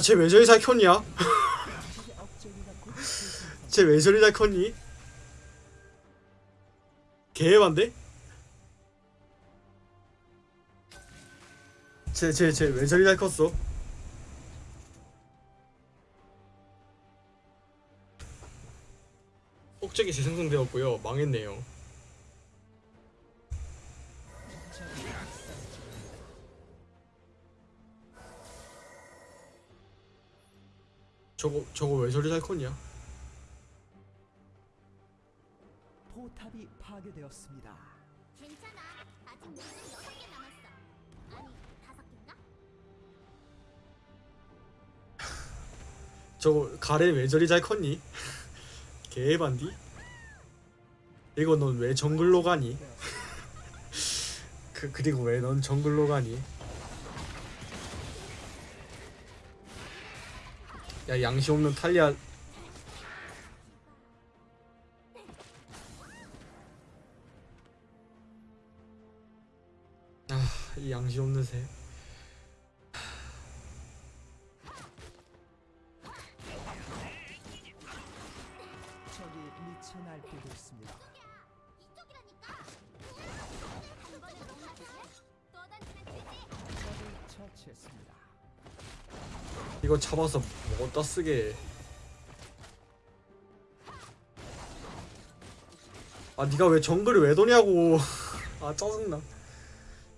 야, 쟤 왜 저리 잘 켰냐? [laughs] 쟤 왜 저리 잘 컸니? 개반데? 쟤, 쟤, 쟤왜 저리 잘 컸어? 억제기 재생성되었고요. 망했네요. 저거, 저거 왜 저리 잘 컸냐? 포탑이 파괴되었습니다. 괜찮아. 아직 문은 여섯 개 남았어. 아니, 다섯 개인가? [laughs] 저거 가래 왜 저리 잘 컸니? [laughs] 개반디? 이거 넌 왜 정글로 가니? [laughs] 그 그리고 왜 넌 정글로 가니? 야 양심 없는 탈리아. 아 이 양심 없는 새 잡아서 뭐다 쓰게. 아 니가 왜 정글을 왜 도냐고. [laughs] 아 짜증나.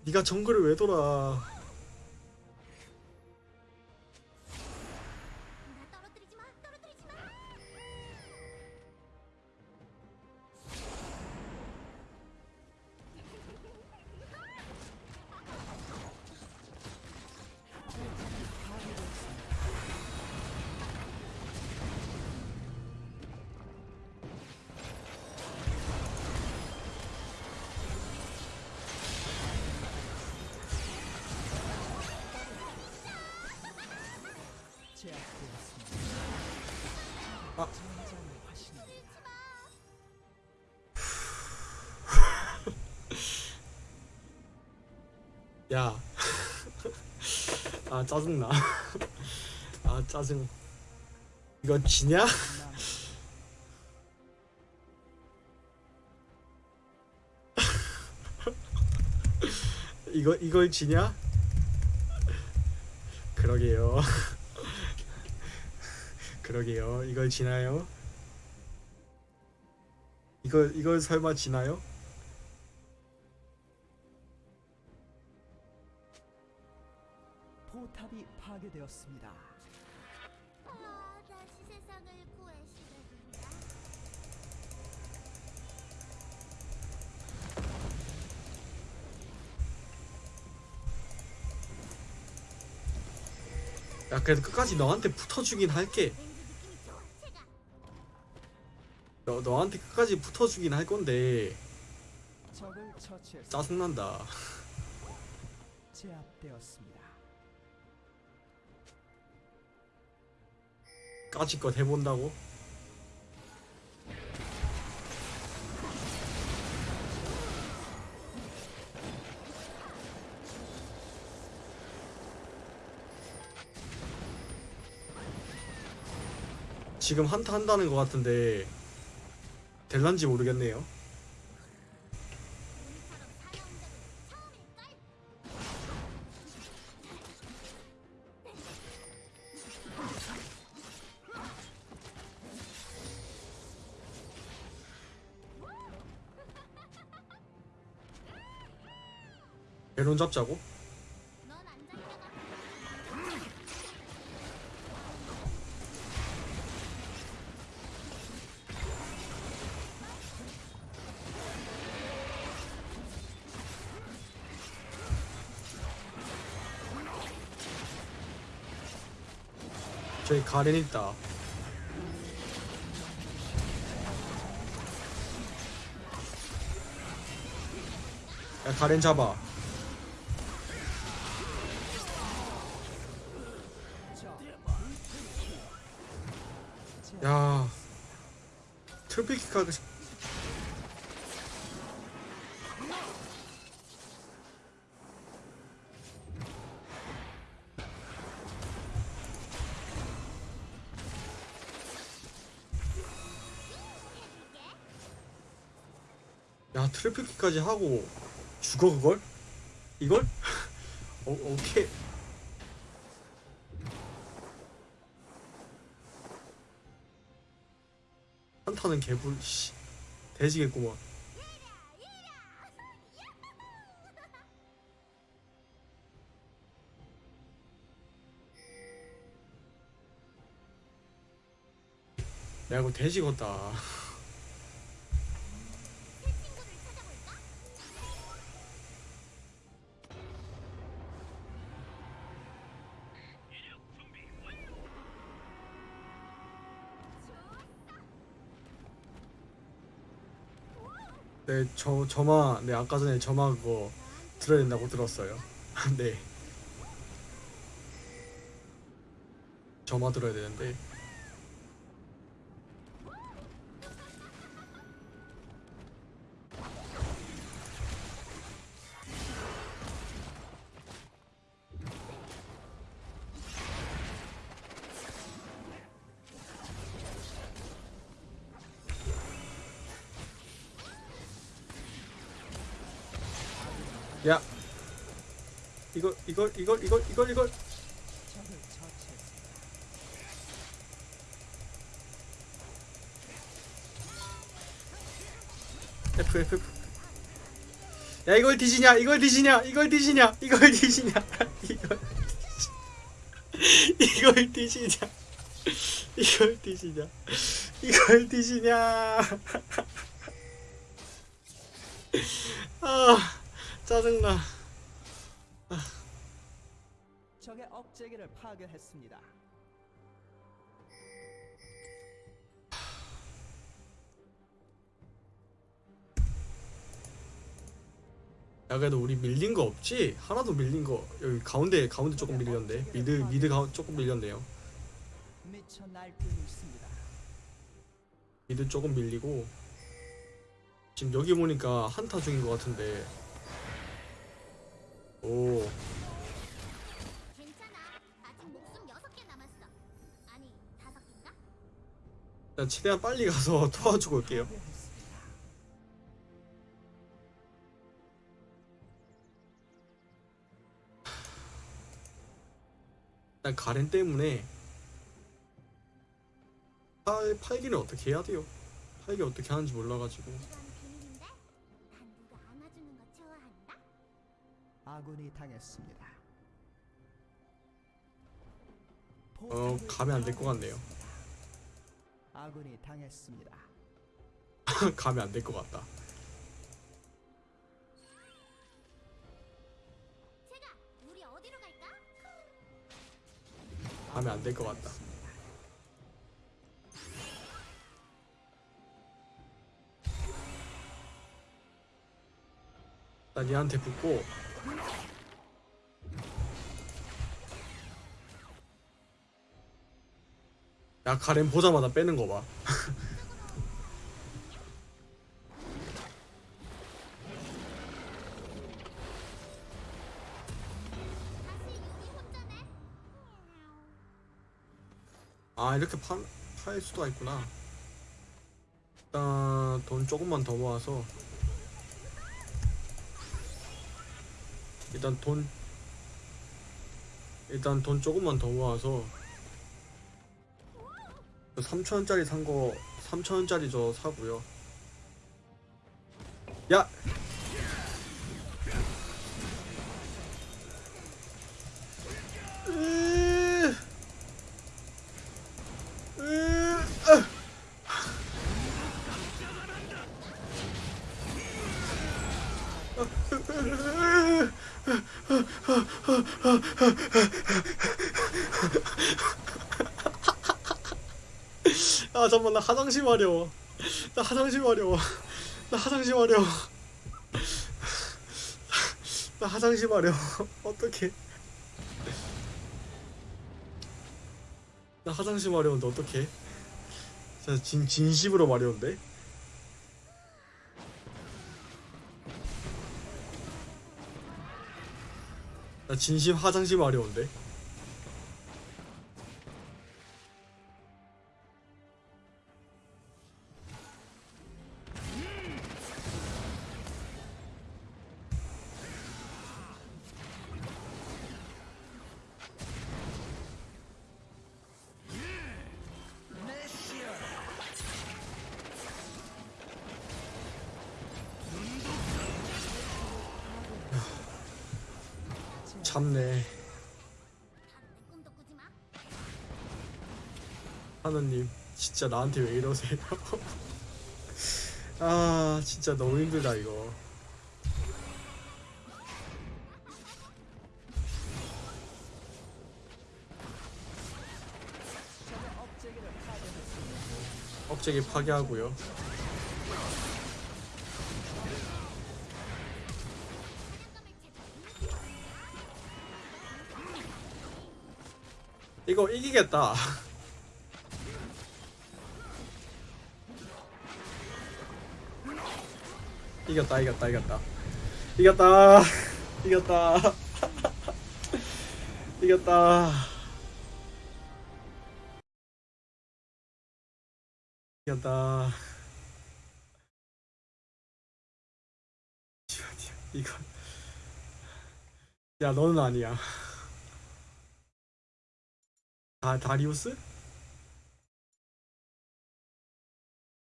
니가 정글을 왜 돌아 아 짜증나. [laughs] 아 짜증. 이거 지냐? 남 [laughs] 이거 이걸 지냐? [laughs] 그러게요. 그러게요. 이걸 지나요? 이걸 이걸 설마 지나요? 되었습니다. 아, 다시 세상을 한다. 야 그래도 끝까지 너한테 붙어주긴 할게. 너 너한테 끝까지 붙어주긴 할 건데 짜증난다. 제압되었습니다. 까짓것 해본다고? 지금 한타 한다는 것 같은데 될란지 모르겠네요. 잡자고? 저기 가렌 있다. 야 가렌 잡아. 야 트리플킥하고 싶- 야 트리플킥까지 하고 죽어 그걸? 이걸? [laughs] 어, 오케이 한타는 개불 씨. 돼지겠구먼. 야 이거 돼지겠다 네, 저 저마 네 아까 전에 저마 그거 들어야 된다고 들었어요. [laughs] 네. 저마 들어야 되는데. 이걸 이걸 이걸 이걸. 이걸. F F F. 야 이걸 뒤지냐 이걸 뒤지냐 이걸 뒤지냐 이걸 뒤지냐. 이걸 [laughs] 뒤지- 이걸 뒤지냐. 이걸 뒤지냐. 이걸 뒤지냐. [laughs] 아 짜증나 파괴했습니다. 야 그래도 우리 밀린 거 없지? 하나도 밀린 거 여기 가운데 가운데 조금 밀렸는데 미드 미드 가 조금 밀렸네요. 미드 조금 밀리고 지금 여기 보니까 한타 중인 것 같은데. 오 일단 최대한 빨리 가서 [laughs] 도와주고 올게요 일단 가렌 때문에 팔, 팔기를 어떻게 해야 돼요? 팔기 어떻게 하는지 몰라가지고? 아군이 당했습니다. 어 가면 안 될 것 같네요 아군이 당했습니다. [laughs] 가면 안 될 것 같다 제가 우리 어디로 갈까? 가면 안 될 것 같다 난 얘한테 붙고 야 가렌 보자마자 빼는 유리 혼자네. 아 이렇게 팔, 팔 수도 있구나. 일단 돈 조금만 더 모아서. 일단 돈 일단 돈 조금만 더 모아서 3천원짜리 산 거 3천원짜리 저 사고요 야! 잠깐만 나 화장실 마려워. 나 화장실 마려워. 나 화장실 마려워. 나 화장실 마려워. 어떡해. 나 화장실 마려운데 어떡해. 진짜 진, 진심으로 마려운데? 나 진심 화장실 마려운데 진짜 나한테 왜 이러세요? [laughs] 아 진짜 너무 힘들다 이거. 억제기 파괴하고요. 이거 이기겠다 [laughs] 이겼다 이겼다 이겼다. 이겼다 [laughs] [laughs] 이겼다. 이겼다. 이겼다. [laughs] 이거. 야 너는 아니야. 아 다리우스?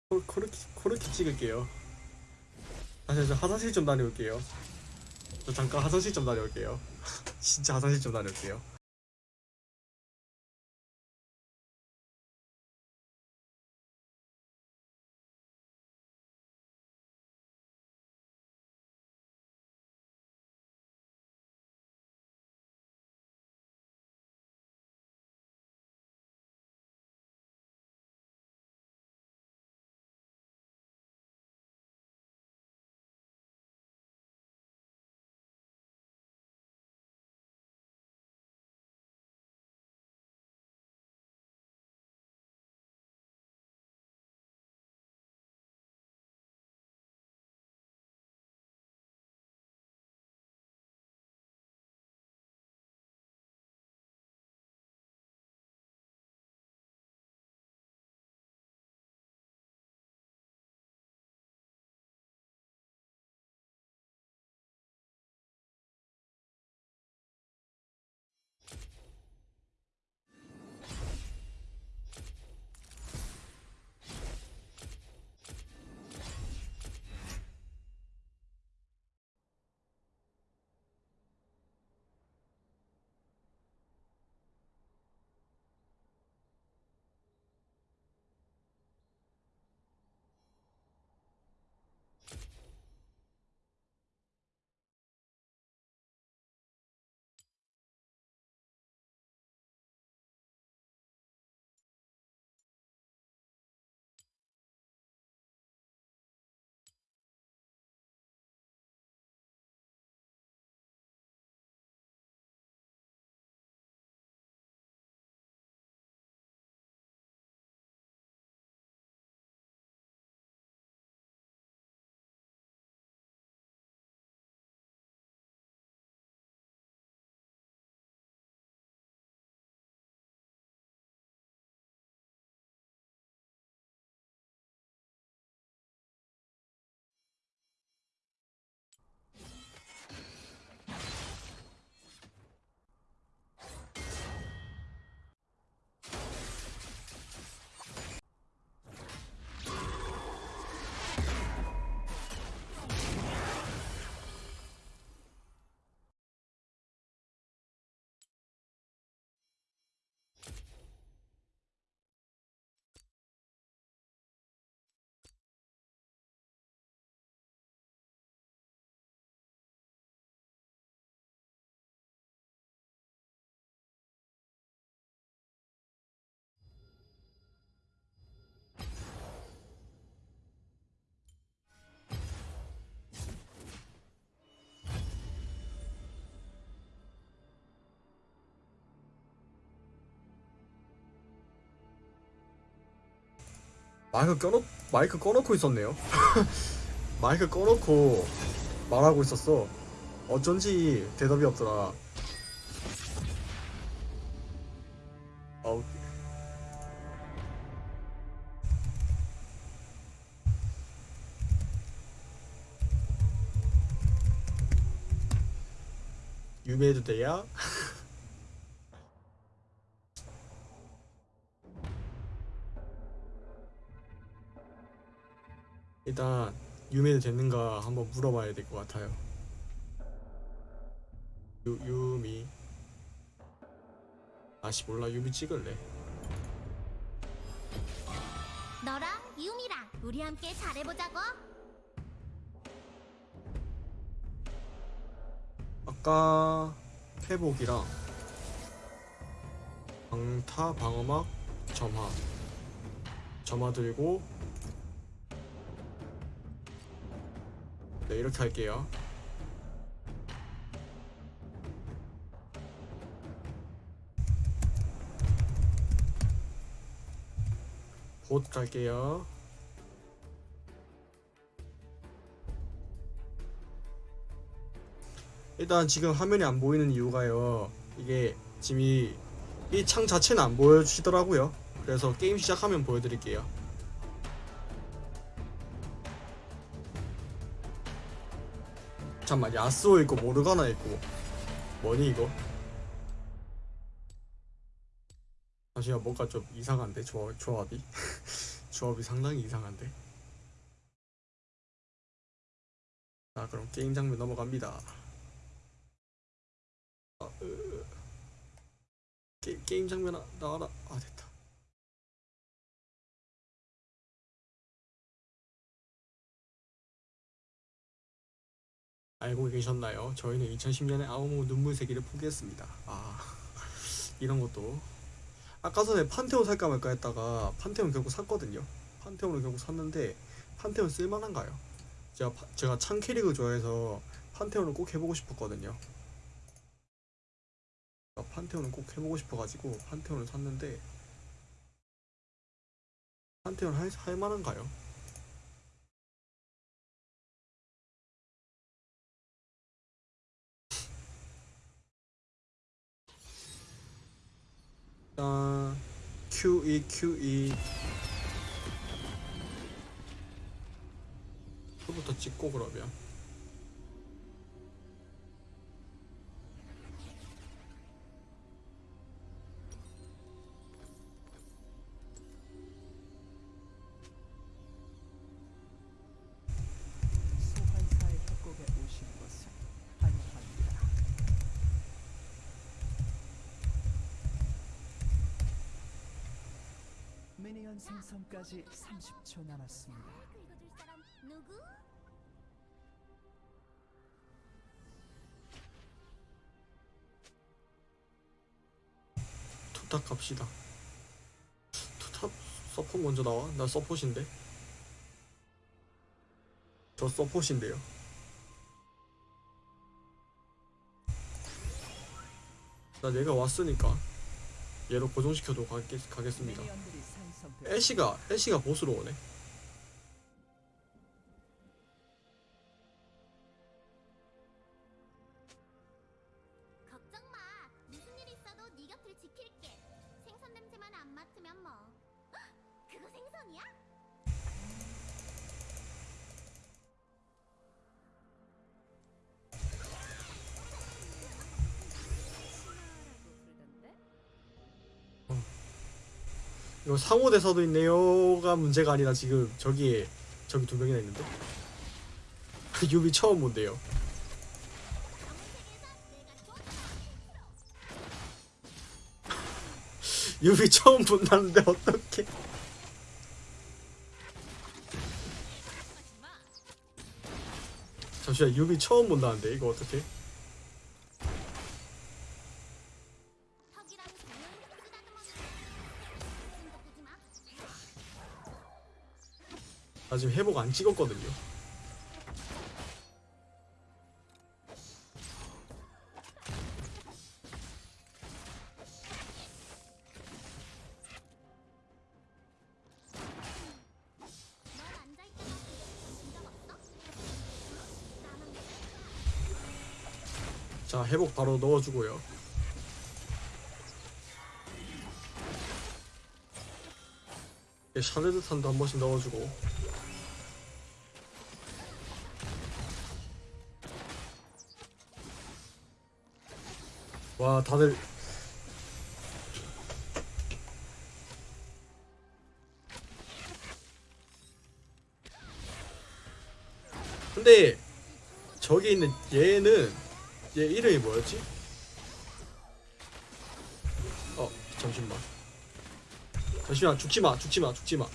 코, 코르키 코르키 찍을게요 다시 저 화장실 좀 다녀올게요. 저 잠깐 화장실 좀 다녀올게요. [laughs] 진짜 화장실 좀 다녀올게요. 마이크 꺼놓 마이크 꺼놓고 있었네요. [laughs] 마이크 꺼놓고 말하고 있었어. 어쩐지 대답이 없더라. 아우. 유배해도 돼야? [laughs] 일단 유매도 됐는가 한번 물어봐야 될 것 같아요. 유 유미 아씨 몰라 유미 찍을래. 너랑 유미랑 우리 함께 잘해보자고. 아까 회복이랑 방타 방어막 점화 점화 들고 네 이렇게 할게요. 봇 갈게요. 일단 지금 화면이 안 보이는 이유가요. 이게 지금 이 창 자체는 안 보여주시더라고요. 그래서 게임 시작하면 보여드릴게요. 잠만 야스오 있고 모르가나 있고. 뭐니 이거? 잠시만 뭔가 좀 이상한데? 조합, 조합이? [laughs] 조합이 상당히 이상한데? 자 그럼 게임 장면 넘어갑니다. 아, 으... 게, 게임 장면 나- 나와라. 아 됐다 알고 계셨나요? 저희는 2010년에 아우모 눈물세기를 포기했습니다 아 이런 것도 아까 전에 판테온 살까 말까 했다가 판테온 결국 샀거든요 판테온을 결국 샀는데 판테온 쓸만한가요? 제가, 파- 제가 창 캐릭을 좋아해서 판테온을 꼭 해보고 싶었거든요 판테온은 꼭 해보고 싶어가지고 판테온을 샀는데 판테온 할, 할 만한가요? 일단 QE QE 부터 찍고 그러면 생성까지 30초 남았습니다. 긁어줄 사람 누구? two top 갑시다 two top 서폿 먼저 나와? 나 서폿인데 저 서폿인데요 나 내가 왔으니까 얘로 고정시켜도 가겠, 가겠습니다 애쉬가 애쉬가 보스로 오네 상호대사도 있네요가 문제가 아니라 지금 저기에 저기 두 명이나 있는데? 유미 처음 본대요. [laughs] 유미 처음 본다는데 어떡해. 잠시만 유미 처음 본다는데 이거 어떡해 나 지금 회복 안 찍었거든요. 자 회복 바로 넣어주고요. 예, 샤네드 탄도 한 번씩 넣어주고. 와 다들. 근데 저기 있는 얘는 얘 이름이 뭐였지? 어 잠시만. 잠시만 죽지마 죽지마 죽지마.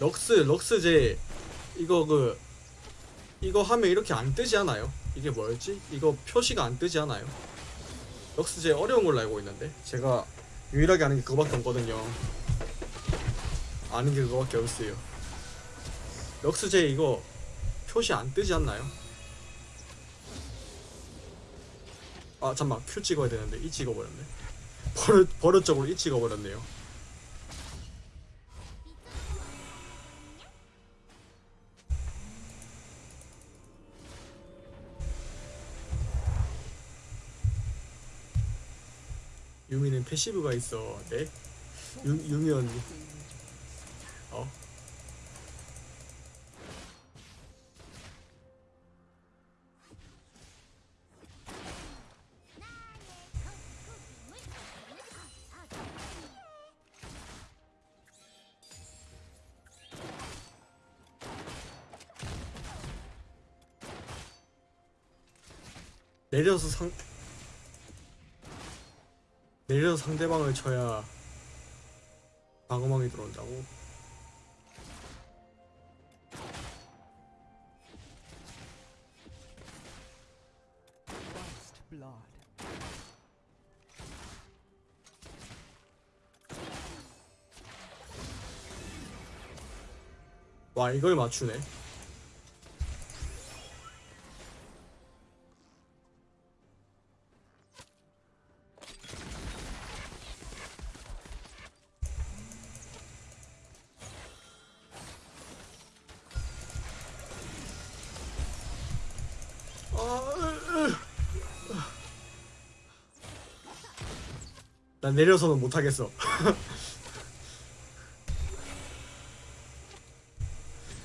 럭스 럭스 제 이거 그 이거 하면 이렇게 안 뜨지 않아요? 이게 뭐였지? 이거 표시가 안 뜨지 않아요? 럭스제 어려운 걸로 알고 있는데 제가 유일하게 아는 게 그거밖에 없거든요 아는 게 그거밖에 없어요 럭스제 이거 표시 안 뜨지 않나요? 아 잠만 Q 찍어야 되는데 E 찍어버렸네 버릇 버릇적으로 E 찍어버렸네요 passive가 있어 네? 유, 유미 언니 어? 내려서 상 내려서 상대방을 쳐야 방어망이 들어온다고? 와 이걸 맞추네 난 내려서는 못하겠어 [laughs]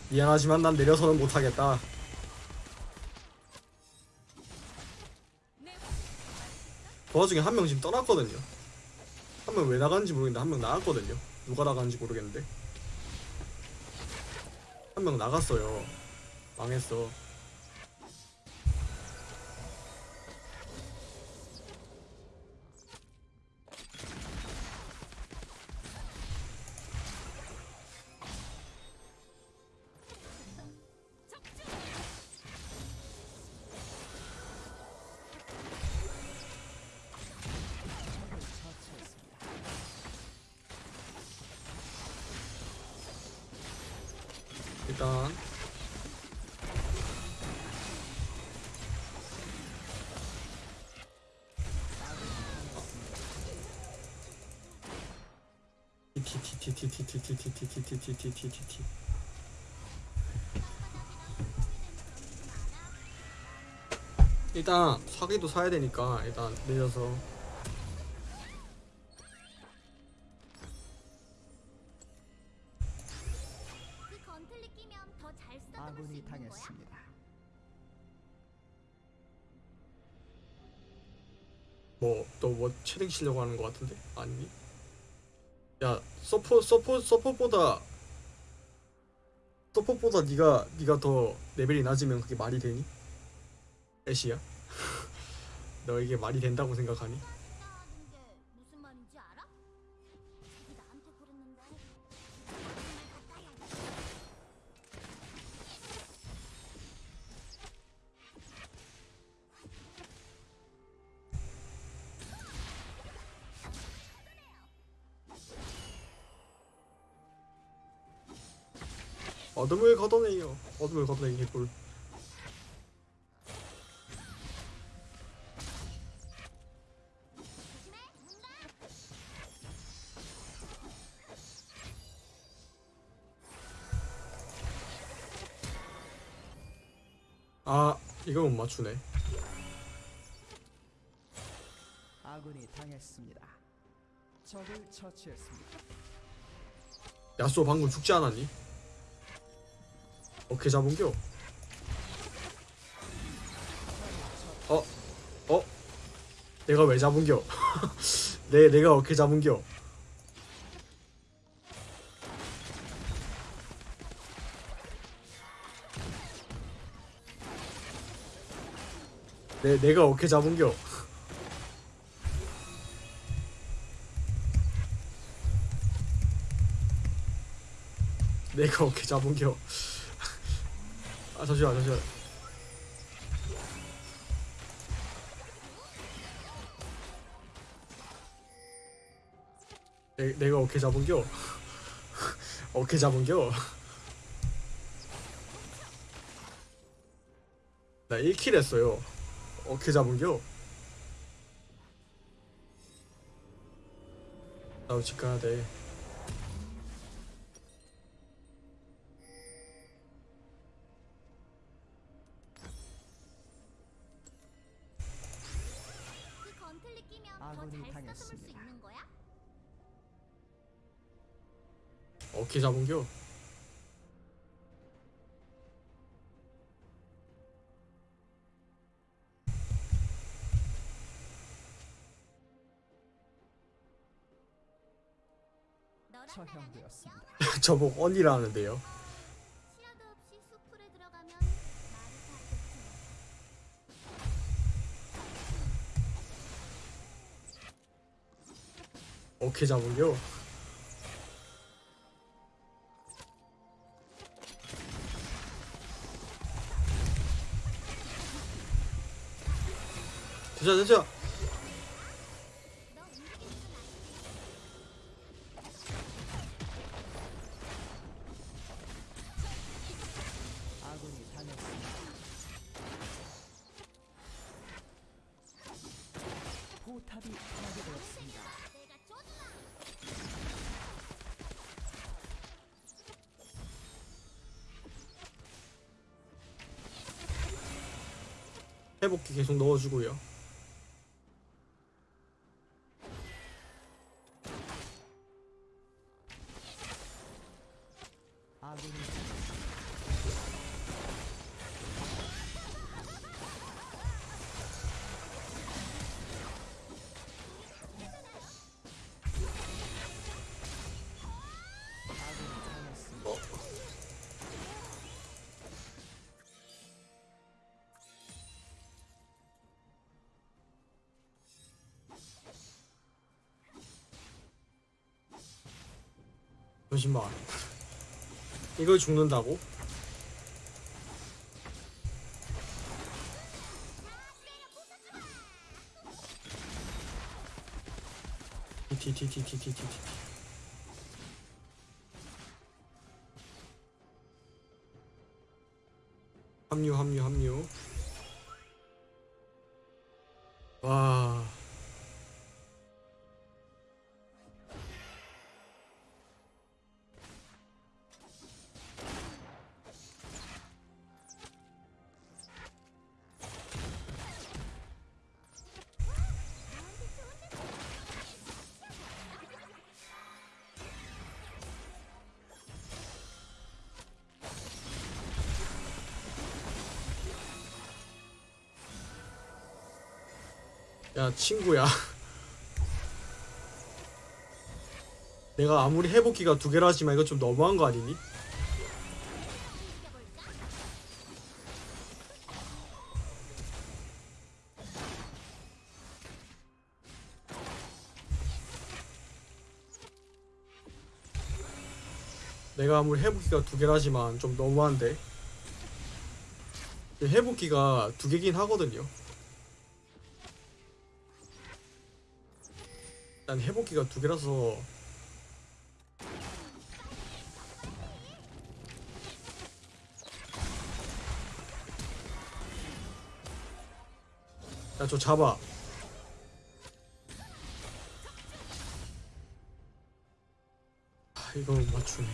미안하지만 난 내려서는 못하겠다. 그 와중에 한 명 지금 떠났거든요. 한 명 왜 나갔는지 모르겠는데 한 명 나갔거든요. 누가 나갔는지 모르겠는데. 한 명 나갔어요. 망했어. 일단 사기도 사야 되니까 일단 내려서 그 건틀리 끼면 더잘 쓰다듬을 수 아군이 있는 거야? 당했습니다. 뭐또뭐 채팅 치려고 하는 것 같은데 아니니? 야 서포 서포 서포보다 서포보다 네가 네가 더 레벨이 낮으면 그게 말이 되니? 애쉬야? 너에게 말이 된다고 생각하니? 어둠을 걷어내요 어둠을 걷어내기 볼 맞추네 아군이 당했습니다. 적을 처치했습니다. 야쏘 방금 죽지 않았니? 어떻게 잡은겨? 어? 어? 내가 왜 잡은겨? [laughs] 내, 내가 어떻게 잡은겨? 내, 내가 어떻게 잡은겨? 내가 어떻게 잡은겨? 아 잠시만 잠시만 내, 내가 어떻게 잡은겨? [laughs] 어떻게 잡은겨? 나 1킬 했어요 어떻게 잡은겨? 나도 집 가야 돼. 그 건틀리 끼면 처형되었습니다. 저보고 언니라 하는데요. 어떻게 잡은겨? 됐어 됐어 회복기 계속 넣어주고요 잠시만 이걸 죽는다고? 티티티티티티티. 합류 합류 합류 야 친구야. [laughs] 내가 아무리 회복기가 두 개라 지만 이거 좀 너무한 거 아니니? 내가 아무리 회복기가 두 개라지만 좀 너무한데? 회복기가 두 개긴 하거든요 난 회복기가 두 개라서. 야 저 잡아. 아 이거 못 맞추네.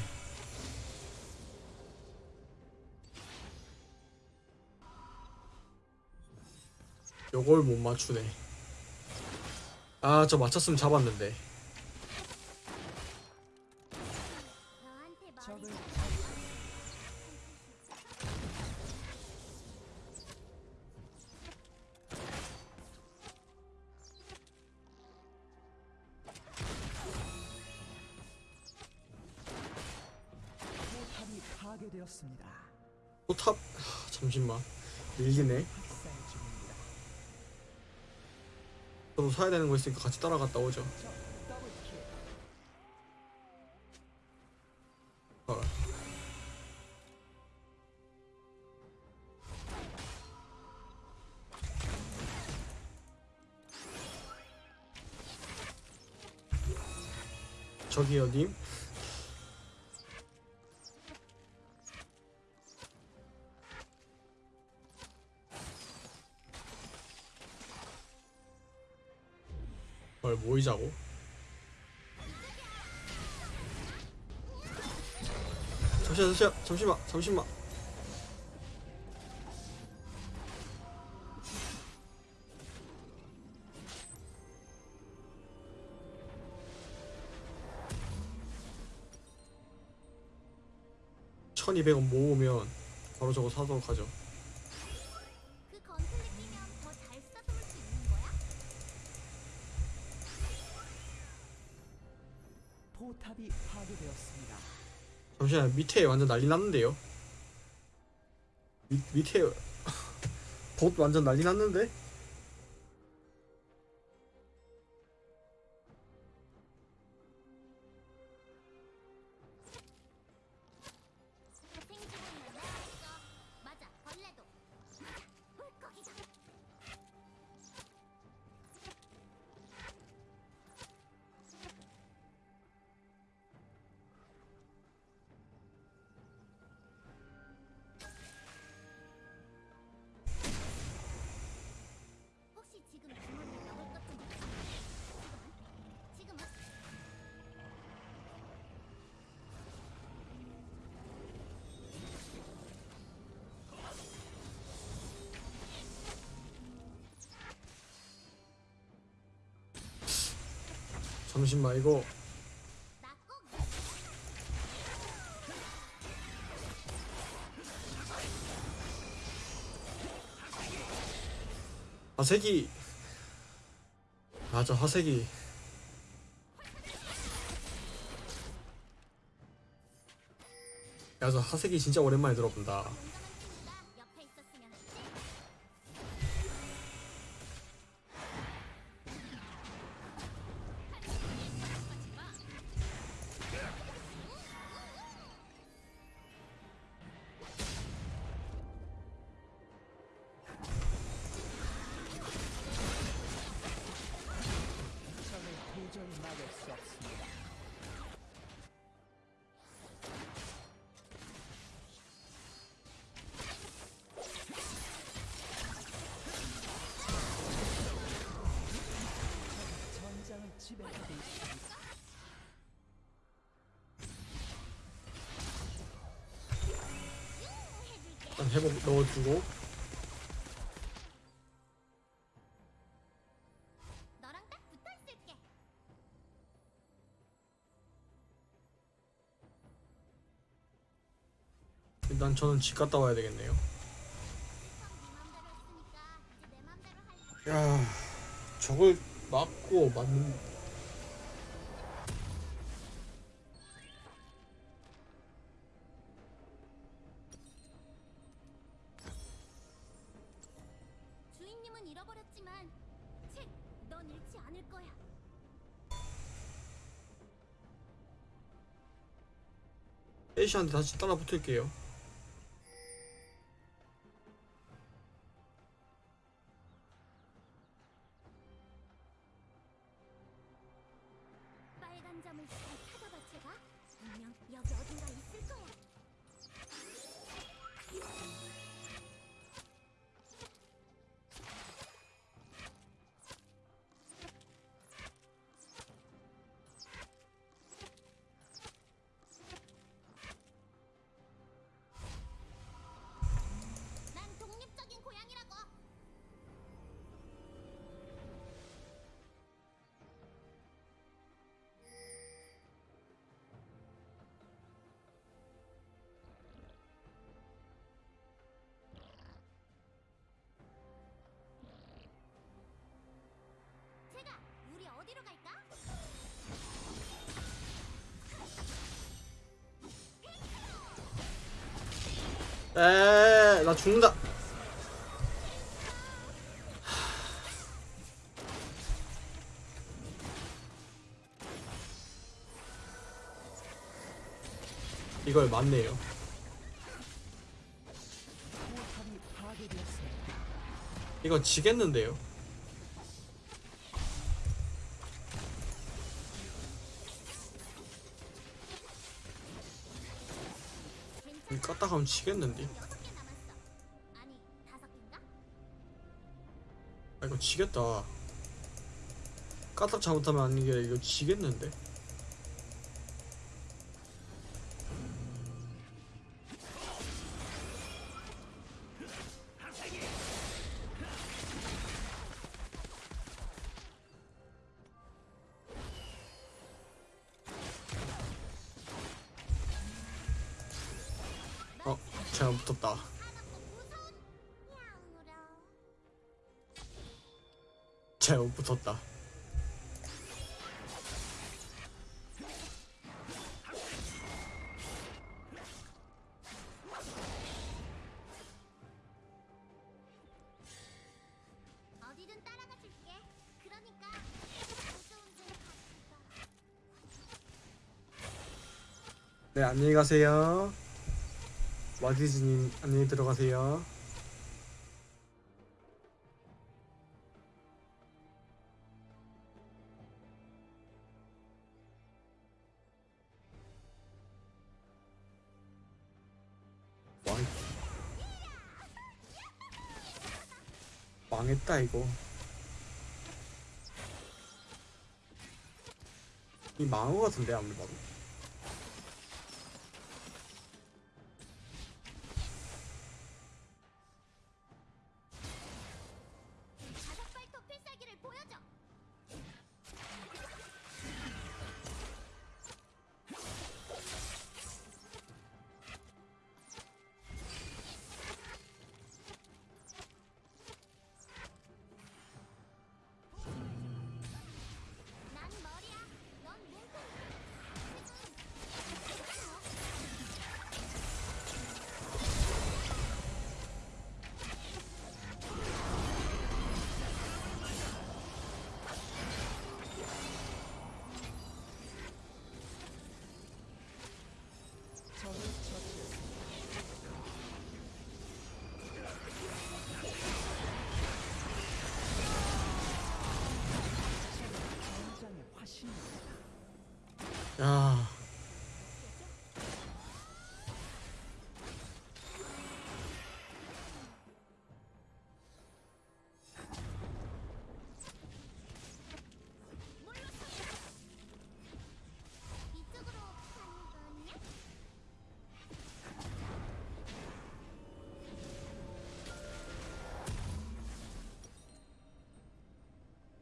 아, 요걸 못 맞추네 아 저 맞췄으면 잡았는데. 파괴되었습니다. 포탑. 하, 잠시만. 밀리네 학살 중입니다. 저도 사야 되는 거 있으니까 같이 따라갔다 오죠 잠시만 잠시만 잠시만. 천이백 원 모으면 바로 저거 사도록 하죠 잠시만 밑에 완전 난리 났는데요 밑, 밑에 [laughs] 봇 완전 난리 났는데? 이거 나꼭 화색이. 맞아 화색이. 야저 화색이 진짜 오랜만에 들어본다 있을게. 일단 저는 집 갔다 와야 되겠네요 네. 야 저걸 맞고 맞는 애쉬한테 다시 따라 붙을게요 죽는다 이걸 맞네요. 이거 지겠는데요 이 괜찮아. 깠다 가면 지겠는데 지겠다. 까딱 잘못하면 아닌 게 이거 지겠는데 네 안녕히 가세요. 와디즈님 안녕히 들어가세요. 망... 망했다 이거. 이 망한 거 같은데 아무리 봐도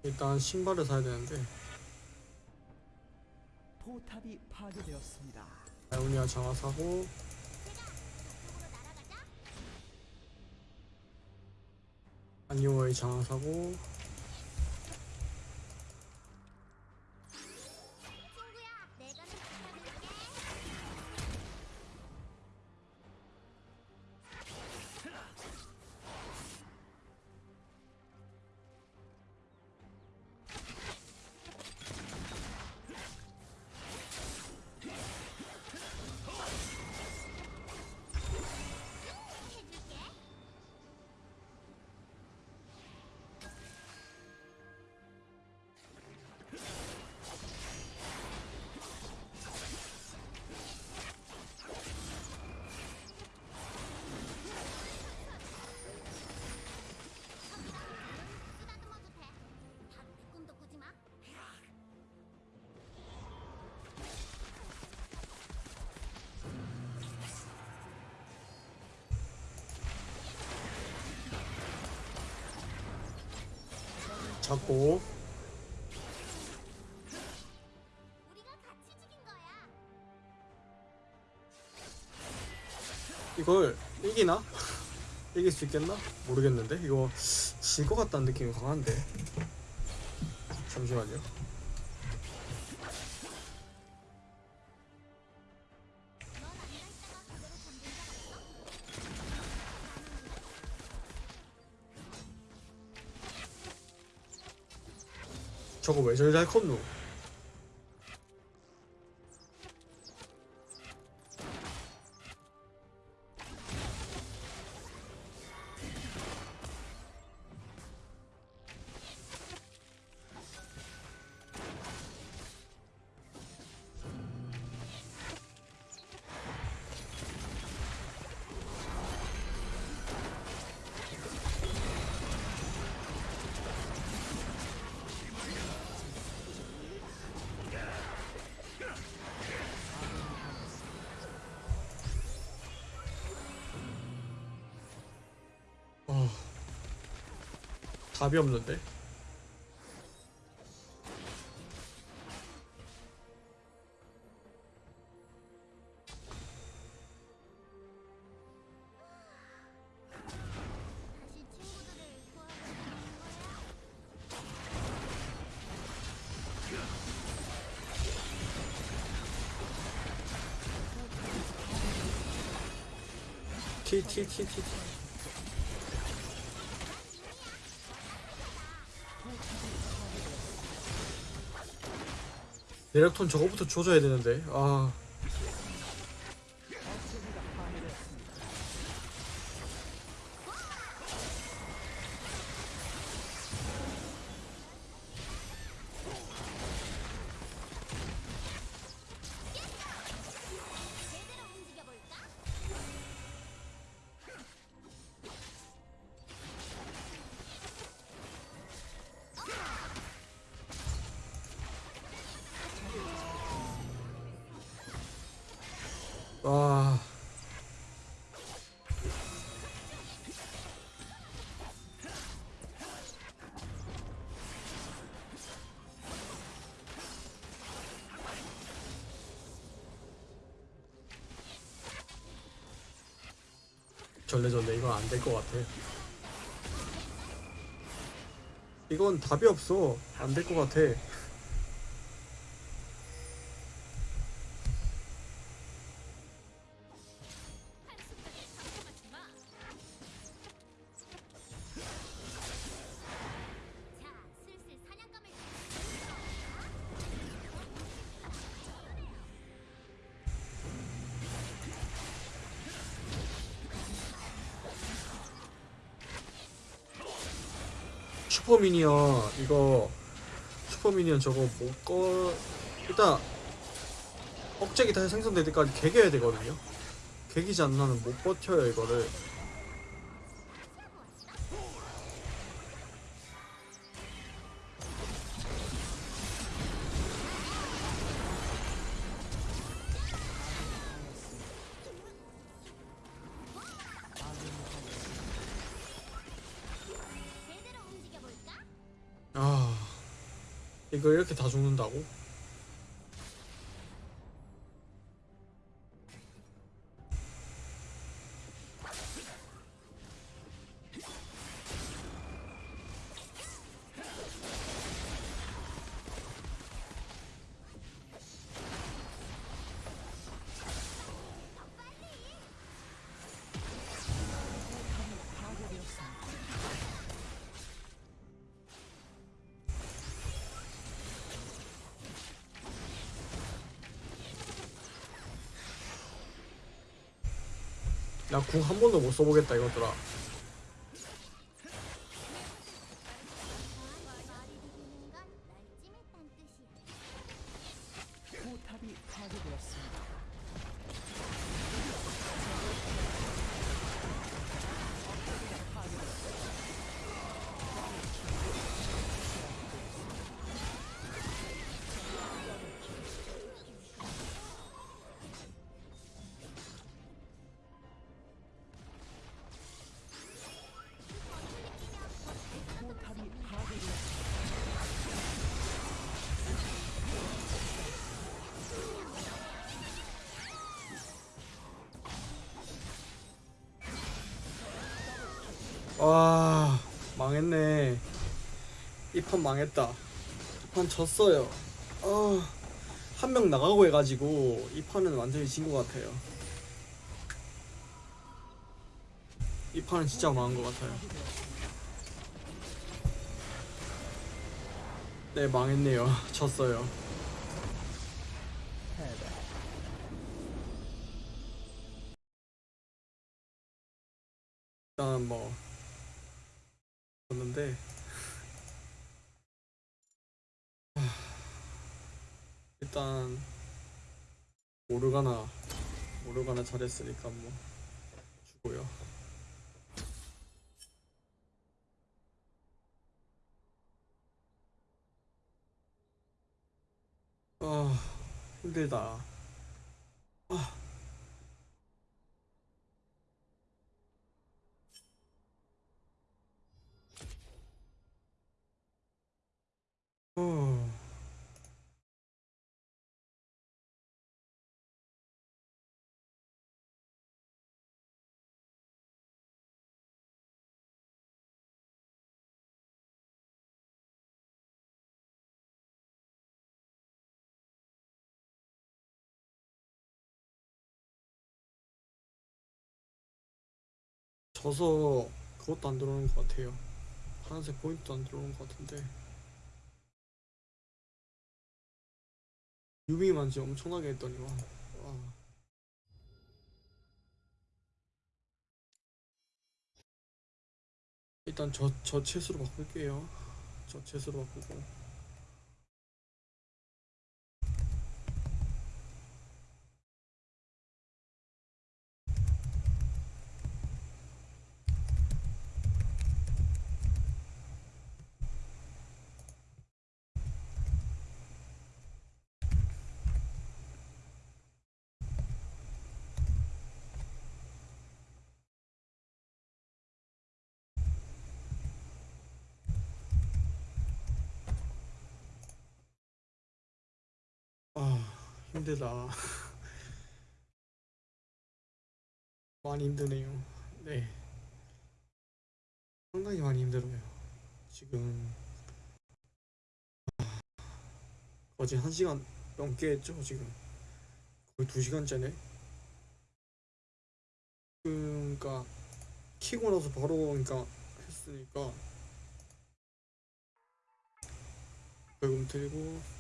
일단 신발을 사야 되는데 포탑이 파괴되었습니다. 아이오니아 장화 사고. 안니오의 장화 사고 잡고. 이걸 이기나? [laughs] 이길 수 있겠나? 모르겠는데 이거 질 것 같다는 느낌이 강한데 잠시만요 저거 왜 저리 잘 답이 없는데? 친구들을 구하러 가는 거야. 티티 티 티 내력톤 저거부터 조져야 되는데. 아 전래전래 이건 안 될 것 같아. 이건 답이 없어. 안 될 것 같아. 슈퍼미니언 이거 슈퍼미니언 저거 못꺼 일단 억제기 다시 생성될 때까지 개겨야 되거든요. 개기지 않으면 못 버텨요 이거를 이거 이렇게 다 죽는다고? 나 궁 한 번도 못 써보겠다 이것들아 와 망했네. 이 판 망했다. 이 판 졌어요. 아, 한 명 나가고 해가지고 이 판은 완전히 진 것 같아요. 이 판은 진짜 망한 것 같아요. 네 망했네요. [laughs] 졌어요 패배. 일단 뭐 졌는데 하, 일단 모르가나 모르가나 잘했으니까 뭐 주고요. 아 힘들다 져서 그것도 안 들어오는 것 같아요. 파란색 포인트도 안 들어오는 것 같은데. 유빙만 지 엄청나게 했더니 와. 와. 일단 저, 저 채수로 바꿀게요. 저 채수로 바꾸고. 아, 힘들다. 많이 힘드네요. 네. 상당히 많이 힘들어요. 지금 아, 어제 한 시간 넘게 했죠, 지금. 거의 두 시간째네. 그러니까 키고 나서 바로 그러니까 했으니까 벌금 들고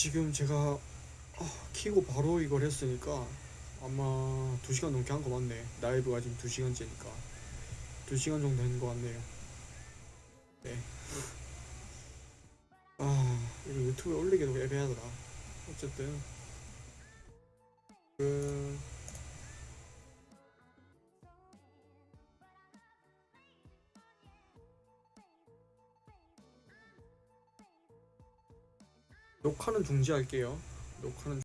지금 제가 아, 키고 바로 이걸 했으니까 아마 2시간 넘게 한 거 맞네. 라이브가 지금 2시간째니까. 2시간 정도 된 거 같네요. 네. 아 이거 유튜브에 올리기도 애매하더라. 어쨌든. 그 녹화는 중지할게요. 녹화는